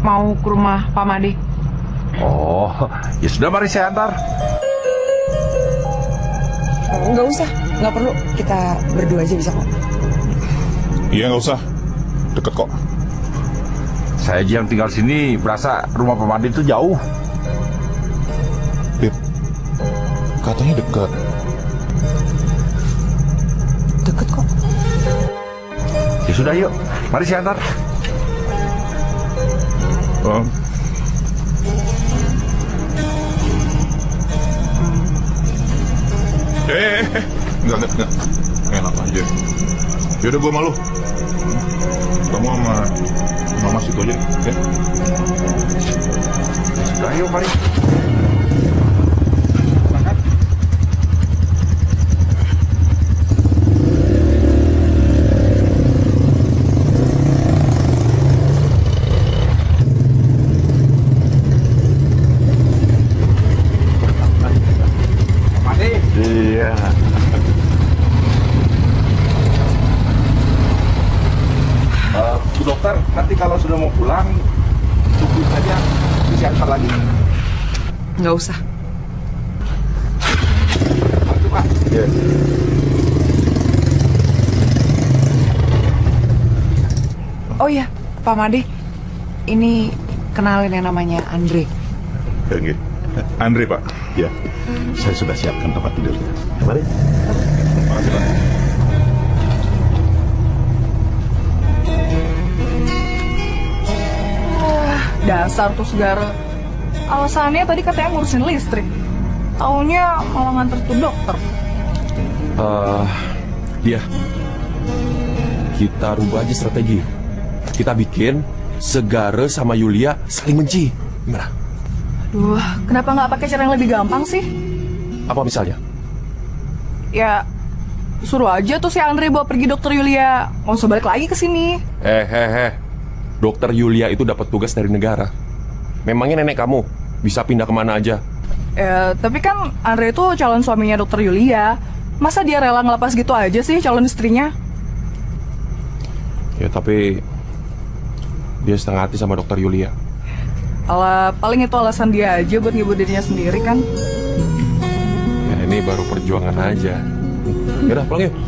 Mau ke rumah Pak Made. Ya sudah mari saya antar. Nggak usah, nggak perlu. Kita berdua aja bisa kok. Iya nggak usah, deket kok. Saya aja yang tinggal sini berasa rumah Pak Madi itu jauh. Fit, katanya deket. Deket kok. Ya sudah yuk, mari saya antar. Um, enggak, enggak, enggak. Enak aja. Yaudah gue malu. Kamu sama mama situ aja, ya? Sudah yuk, mari. Iya. Eh, Bu dokter, nanti kalau sudah mau pulang, tunggu saja, bisa antar lagi. Nggak usah. Itu Pak. Oh iya, Pak Made. Ini kenalin yang namanya Andre. Oke. Andre, Pak. Ya, saya sudah siapkan tempat tidurnya. Mari. Makasih, Pak. Wah, dasar tuh segara. alasannya tadi katanya ngurusin listrik. Taunya malah nganter tuh dokter. Eh, dia. Kita rubah aja strategi. Kita bikin Segara sama Yulia saling benci. Gimana? Duh, kenapa nggak pakai cara yang lebih gampang sih? Apa misalnya? Ya, suruh aja tuh si Andre bawa pergi dokter Yulia. Nggak usah balik lagi ke sini. Eh, eh, eh. Dokter Yulia itu dapat tugas dari negara. Memangnya nenek kamu bisa pindah ke mana aja? Ya, tapi kan Andre itu calon suaminya dokter Yulia. Masa dia rela ngelepas gitu aja sih calon istrinya? Ya tapi dia setengah hati sama dokter Yulia. Alah, paling itu alasan dia aja buat ngibur dirinya sendiri kan. Ya ini baru perjuangan aja. Yaudah pulang yuk.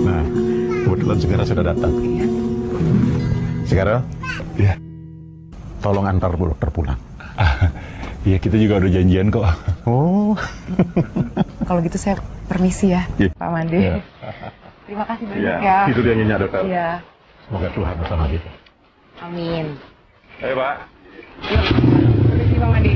Nah, kebetulan Segara sudah datang. Segara? Iya. Tolong antar Bu dokter pulang. Iya, kita juga udah janjian kok. Oh. Kalau gitu saya permisi ya, Iya. Pak Mande. Iya. Terima kasih banyak Iya, ya. tidur yang nyenyak dokter. Iya. Semoga Tuhan bersama kita. Amin. Ayo, Pak. Permisi, Bang Adi.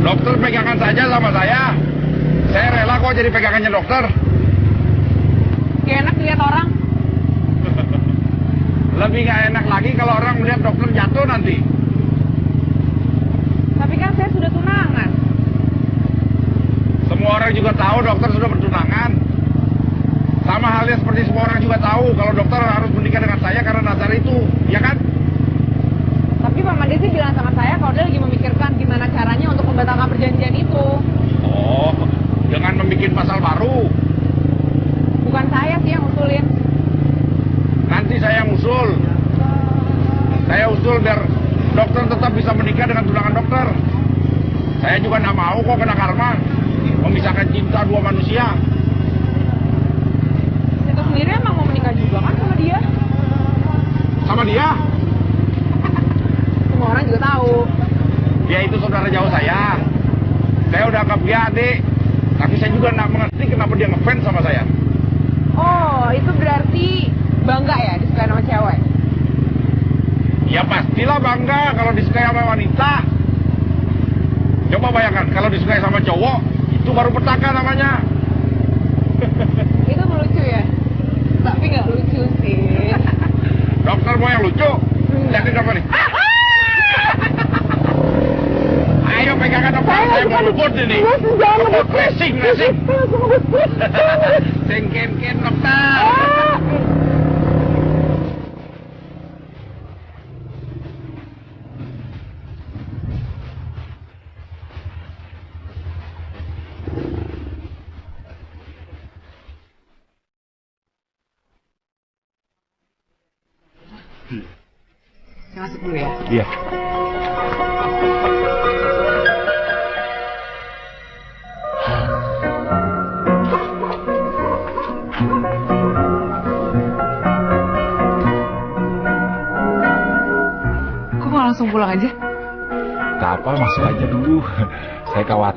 Dokter pegangan saja sama saya. Saya rela kok jadi pegangannya dokter. Gak enak lihat orang. Lebih gak enak lagi kalau orang melihat dokter jatuh nanti. Tapi kan saya sudah tunangan. Semua orang juga tahu dokter sudah bertunangan. Sama halnya seperti semua orang juga tahu kalau dokter harus menikah dengan saya karena nazar itu, ya kan? Tapi Pak Mandi sih bilang sama saya kalau dia lagi memikirkan gimana caranya untuk membatalkan perjanjian itu. Oh, dengan membuat pasal baru. Bukan saya sih yang usulin. Nanti saya usul. Saya usul biar dokter tetap bisa menikah dengan tunangan dokter. Saya juga nggak mau kok kena karma. Memisahkan cinta dua manusia. Itu sendiri emang mau menikah juga kan sama dia. Sama dia, Semua orang juga tahu. dia itu saudara jauh saya. Saya udah anggap dia adik. Tapi saya juga nggak mengerti kenapa dia ngefans sama saya. Oh, itu berarti bangga ya disukai sama cewek. Ya pastilah bangga kalau disukai sama wanita. Coba bayangkan kalau disukai sama cowok, itu baru petaka namanya. Itu lucu ya. Tapi nggak lucu sih. Dokter mau yang lucu? Jadi dokter nih. Ayo pegangan dokter, saya mau luput ini. Luput racing, racing. Sengken-ken dokter.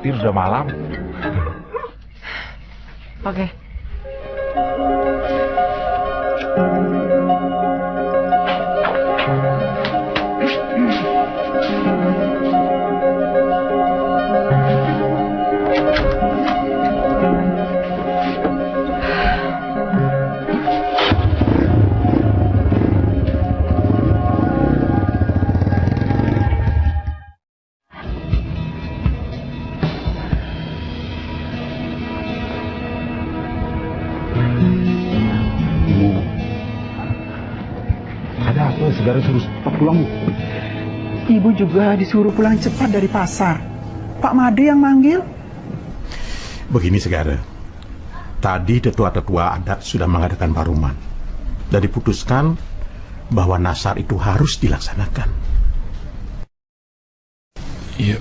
Khawatir sudah malam. Juga disuruh pulang cepat dari pasar. Pak Made yang manggil. Begini Segara. Tadi tetua-tetua adat sudah mengadakan paruman. Dan diputuskan bahwa nasar itu harus dilaksanakan. Iya.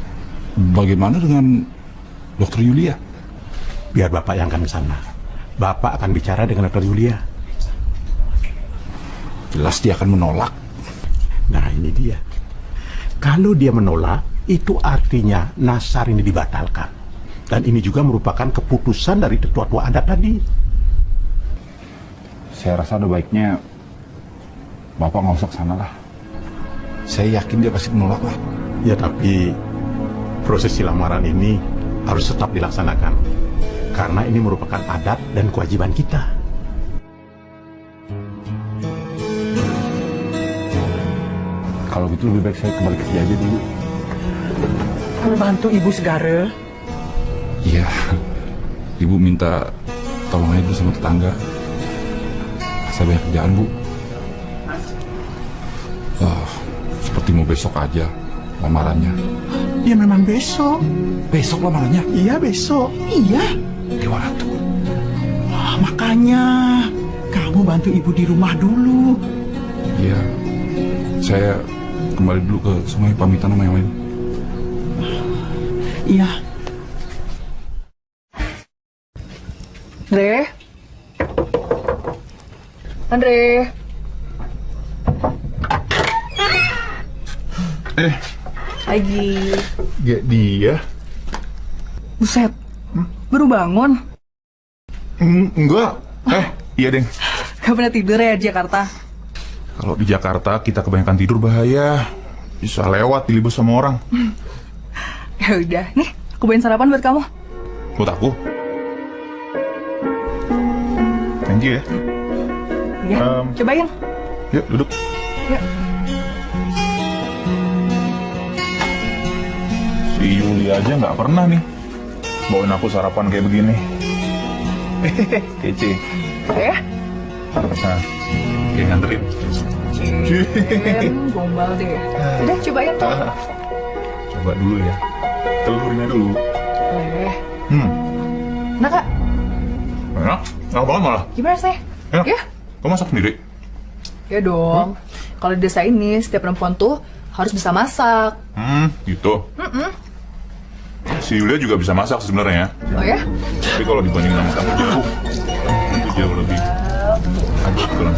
Bagaimana dengan Dokter Yulia? Biar Bapak yang akan ke sana. Bapak akan bicara dengan Dr. Yulia. Jelas dia akan menolak. Nah, ini dia. Kalau dia menolak, itu artinya nasar ini dibatalkan. Dan ini juga merupakan keputusan dari tetua-tua adat tadi. Saya rasa ada baiknya Bapak nggak usah sana lah. Saya yakin dia pasti menolak lah. Ya tapi prosesi lamaran ini harus tetap dilaksanakan. Karena ini merupakan adat dan kewajiban kita. Kalau gitu lebih baik saya kembali kerja aja dulu. Bantu ibu segara. Iya. Ibu minta tolong aja Bu sama tetangga. Saya banyak kerjaan, Bu. Ah, seperti mau besok aja lamarannya. Ya memang besok. Besok lamarannya? Iya besok. Iya. Di mana tuh? Wah, makanya kamu bantu ibu di rumah dulu. Iya. Saya kembali dulu ke sungai pamitan sama yang lain. Iya. Andre? Andre? Eh, Lagi. gak dia. Buset. Baru bangun. Mm, enggak. Eh, iya, Deng. Gak pernah tidur ya Jakarta? Kalau di Jakarta kita kebanyakan tidur bahaya. Bisa lewat dilibus sama orang. Ya udah, nih aku bawain sarapan buat kamu. Buat aku. Thank you ya. Ya, Em. cobain. Yuk, duduk. Yuk. Si Yuli aja nggak pernah nih bawain aku sarapan kayak begini. Kece. Ya, Nah, kayak nganterin. Gombal deh. Udah, cobain tuh. Coba dulu ya. Telurinnya dulu. Eh, Hmm, nah kak, enak. Enak banget malah. gimana sih? Enak. Ya, Kamu masak sendiri? ya dong. Kalau di desa ini, setiap perempuan tuh harus bisa masak. Hmm, gitu. Mm-mm. Si Yulia juga bisa masak sebenarnya. Oh ya? Tapi kalau dibandingin sama kamu jauh, itu jauh lebih. Makan.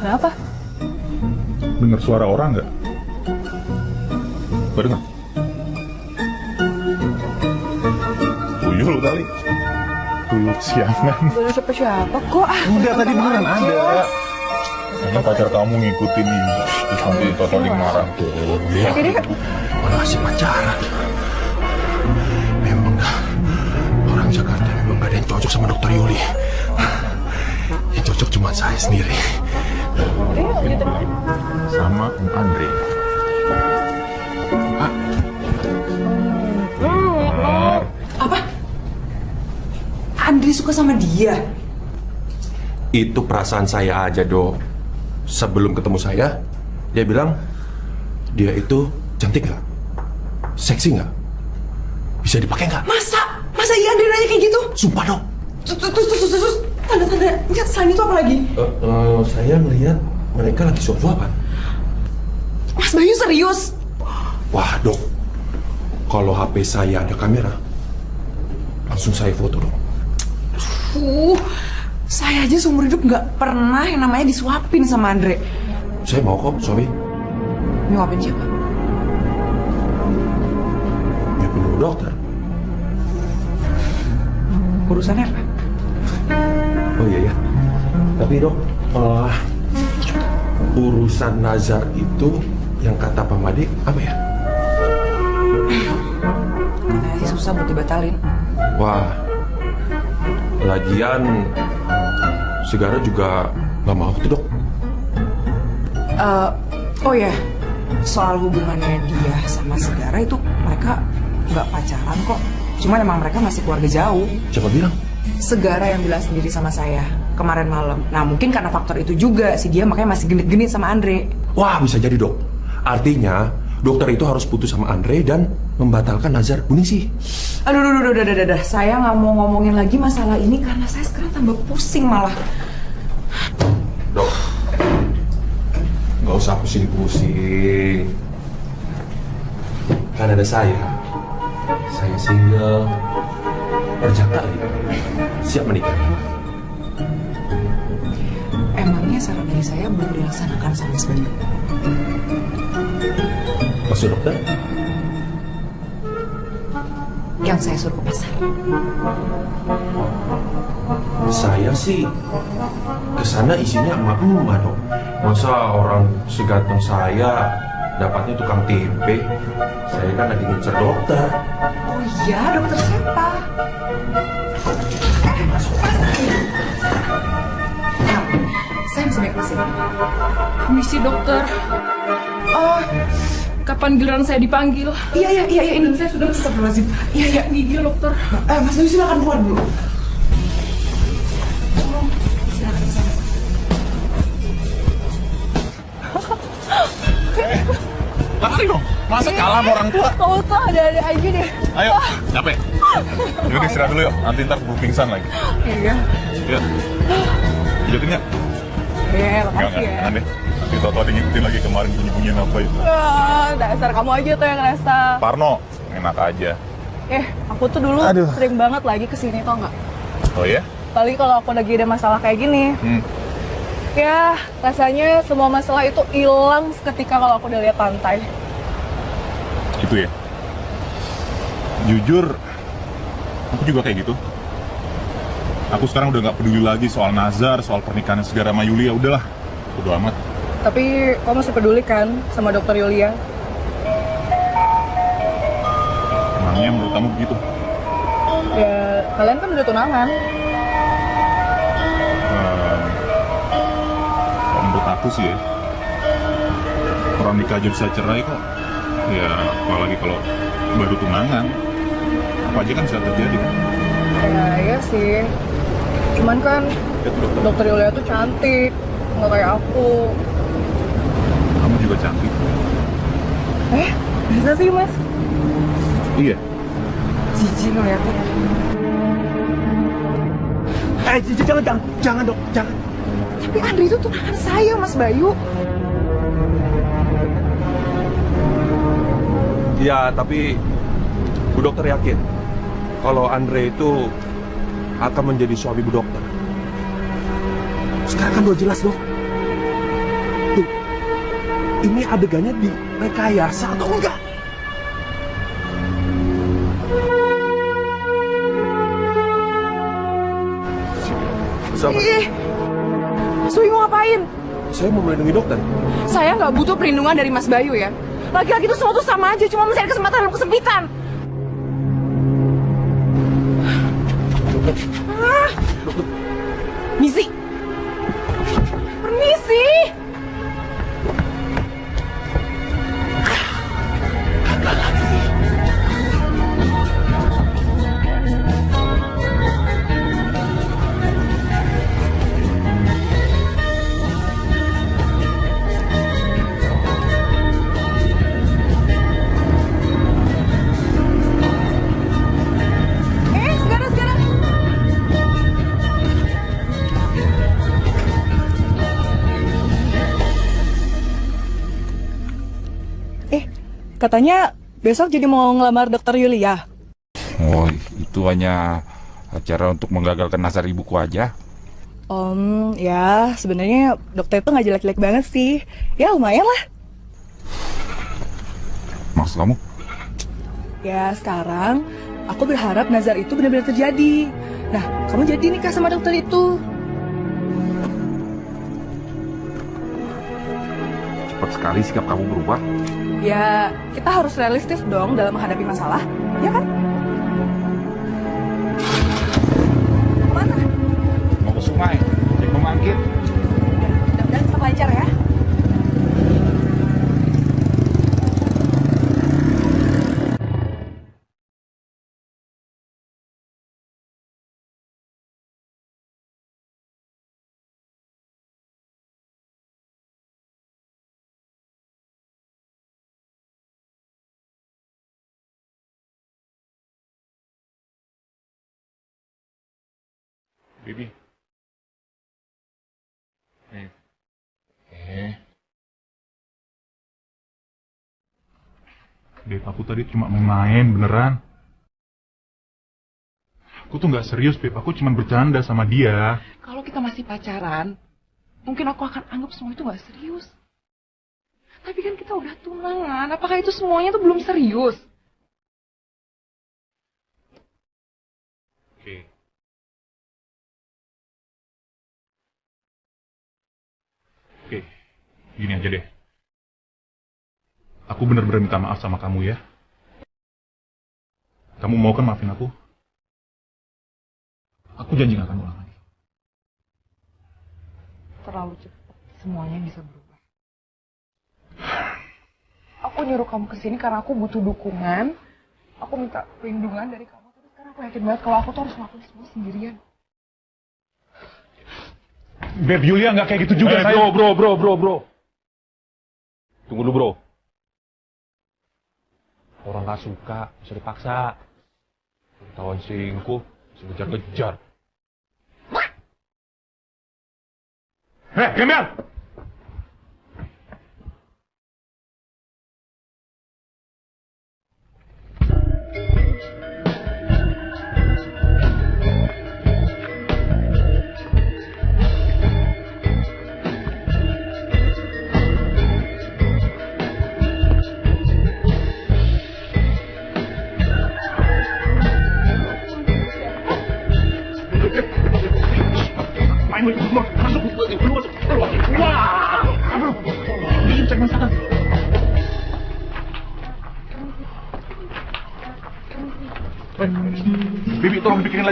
Kenapa? Dengar suara orang nggak? Gak dengar? Tuyul kali. Tuyul siangan. Ada siapa-siapa kok. Ah, Enggak, tadi beneran ada. Kayaknya pacar kamu ngikutin nih. Terus nanti totoling marah. Kak. Malah masih pacaran. Memang orang Jakarta memang gak ada yang cocok sama dokter Yuli. Yang cocok cuma saya sendiri. Sama Om Andre. Apa? Andri suka sama dia? Itu perasaan saya aja, Dok. Sebelum ketemu saya, dia bilang dia itu cantik nggak? Seksi nggak? Bisa dipakai nggak? Masa? Masa iya Andri nanya kayak gitu? Sumpah, Dok. Terus, terus, terus, terus, tanda-tanda, ya, selain itu apa lagi? Eh, eh, saya melihat mereka lagi suap-suapan. Mas Bayu serius? Wah, Dok. Kalau HP saya ada kamera, langsung saya foto, Dok. Uh, saya aja seumur hidup nggak pernah yang namanya disuapin sama Andre. Saya mau kok, sorry. Nyuapin siapa? Ya perlu dokter. Urusannya apa? Oh iya ya. Tapi dok, eh, urusan nazar itu yang kata Pak Madi apa ya? Katanya sih susah buat dibatalin. Wah, lagian Segara juga nggak mau tuh dok. Eh, oh ya, soal hubungannya dia sama Segara itu mereka nggak pacaran kok. Cuma emang mereka masih keluarga jauh. Siapa bilang? Segara yang bilang sendiri sama saya kemarin malam. Nah mungkin karena faktor itu juga si dia makanya masih genit-genit sama Andre. Wah bisa jadi dok. Artinya dokter itu harus putus sama Andre dan membatalkan nazar sih. Aduh, aduh, aduh, aduh, aduh, aduh, saya nggak mau ngomongin lagi masalah ini karena saya sekarang tambah pusing malah. Dok, nggak usah pusing-pusing. Kan ada saya. Saya single, siap menikah. Emangnya saran dari saya belum dilaksanakan sama Bayu? Maksud dokter? Yang saya suruh ke pasar. Saya sih ke sana isinya emak-emak dong. Masa orang seganteng saya dapatnya tukang tempe? Saya kan lagi ngincer dokter. Oh iya, dokter siapa? Nah, saya bisa baik masih. Misi dokter. Oh, kapan giliran saya dipanggil? Iya, iya, iya, iya, ini saya sudah Astagfirullahaladzim. Iya, iya, Ini dia dokter. Eh, Mas Bayu silakan keluar dulu. Lari dong. Masa kalah sama orang tua? Gak usah, ada-ada aja deh. Ayo, capek. Yaudah istirahat dulu yuk. Nanti ntar keburu pingsan lagi. Iya. Iya. Pijatin ya? Iya, Enggak, makasih enggak. ya. Jangan deh. Nanti tau-tau ada ngikutin lagi kemarin bunyi-bunyian apa itu. Ah, dasar kamu aja tuh yang ngerasa. Parno, enak aja. Eh, aku tuh dulu Aduh. sering banget lagi ke sini tau nggak? Oh ya? Apalagi kalau aku lagi ada masalah kayak gini. Hmm. Ya, rasanya semua masalah itu hilang seketika kalau aku udah lihat pantai. Itu ya? Jujur, aku juga kayak gitu. Aku sekarang udah nggak peduli lagi soal Nazar, soal pernikahan segara sama Yulia. Udahlah, udah amat. Tapi kamu masih peduli kan sama dokter Yulia? Emangnya menurut kamu begitu? Ya, kalian kan udah tunangan. Kalau menurut aku sih ya, orang nikah aja bisa cerai kok. Ya, apalagi kalau baru tunangan. Apa aja kan bisa terjadi kan? Ya, iya sih. Cuman kan Ya, dokter Yulia tuh cantik, nggak kayak aku. Cantik. Eh, bisa sih mas? Iya. Jijik ngeliatnya. Eh, j- jangan, jangan, jangan dok, jangan. Tapi Andre itu tunangan saya, Mas Bayu. Ya, tapi Bu Dokter yakin kalau Andre itu akan menjadi suami Bu Dokter. Sekarang kan udah jelas dok. Ini adegannya di rekayasa atau enggak? Sama. Ih, Bayu mau ngapain? Saya mau melindungi dokter. Saya nggak butuh perlindungan dari Mas Bayu ya. Laki-laki itu semua tuh sama aja, cuma mencari kesempatan dalam kesempitan. Katanya besok jadi mau ngelamar dokter Yulia. Oh, itu hanya acara untuk menggagalkan nasar ibuku aja. Om, ya sebenarnya dokter itu nggak jelek-jelek banget sih. Ya lumayan lah. Maksud kamu? Ya sekarang aku berharap nazar itu benar-benar terjadi. Nah, kamu jadi nikah sama dokter itu. Cepat sekali sikap kamu berubah. Ya, kita harus realistis dong dalam menghadapi masalah, ya kan? Bibi. Eh. Eh. Dek, aku tadi cuma main-main beneran. Aku tuh nggak serius, Beb. Aku cuma bercanda sama dia. Kalau kita masih pacaran, mungkin aku akan anggap semua itu gak serius. Tapi kan kita udah tunangan, apakah itu semuanya tuh belum serius? Oke, gini aja deh. Aku bener-bener minta maaf sama kamu ya. Kamu mau kan maafin aku? Aku janji gak akan ulang lagi. Terlalu cepat, semuanya bisa berubah. Aku nyuruh kamu ke sini karena aku butuh dukungan. Aku minta perlindungan dari kamu. Tapi sekarang aku yakin banget kalau aku tuh harus ngelakuin semua sendirian. Beb Yulia nggak kayak gitu juga, Eh, sayang. bro, bro, bro, bro, bro. Tunggu dulu, bro. Orang gak suka, bisa dipaksa. Ketahuan selingkuh, bisa kejar-kejar. Hei, gembel!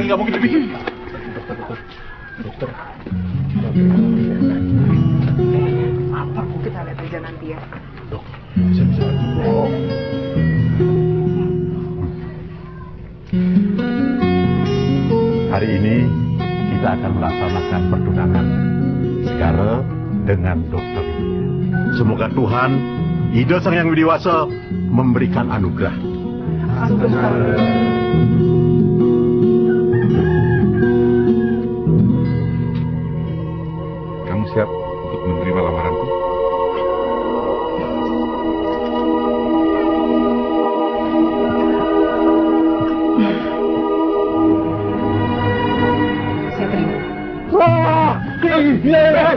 Nggak mungkin, Bibi. Dokter. Apa kita lihat aja nanti ya. Dok, bisa bisa dok. Hari ini kita akan melaksanakan pertunangan Segara dengan dokter. Semoga Tuhan, Ide Sang Yang Widiwasa, memberikan anugerah. Kamu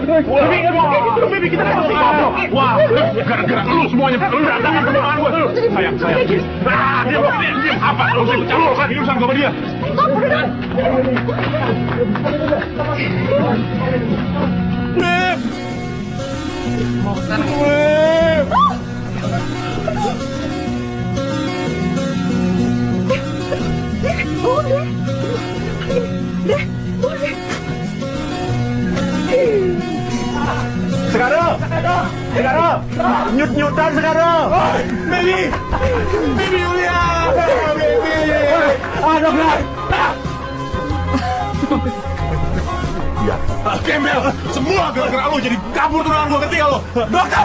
Bibi, kita Wah, gara-gara lu semuanya berantakan pertunangan gue. Sayang, sayang. Ah, diam, diam, diam. Apa? Lu sih campur lagi urusan sama dia. Beb! Beb! Segara! Nyut-nyutan Segara! Baby! Baby Yulia! Baby! Ah, dokter! Ya, gembel! Semua gara-gara lu jadi kabur tunangan gua ngerti gak lu? Dokter!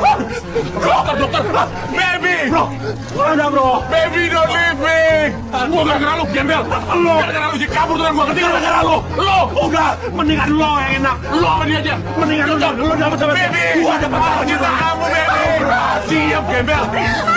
Dokter, dokter! Baby! Bro! Ada bro! Baby, don't leave me! Gua gara-gara lu, gembel! Lu gara-gara lu jadi kabur tunangan gua ngerti gak? Gara-gara lu! Lu! Udah, mendingan lo yang enak. Sama dia aja! Mendingan lu, lu dapat Baby! Gua dapat dia. kamu, baby! Siap, gembel!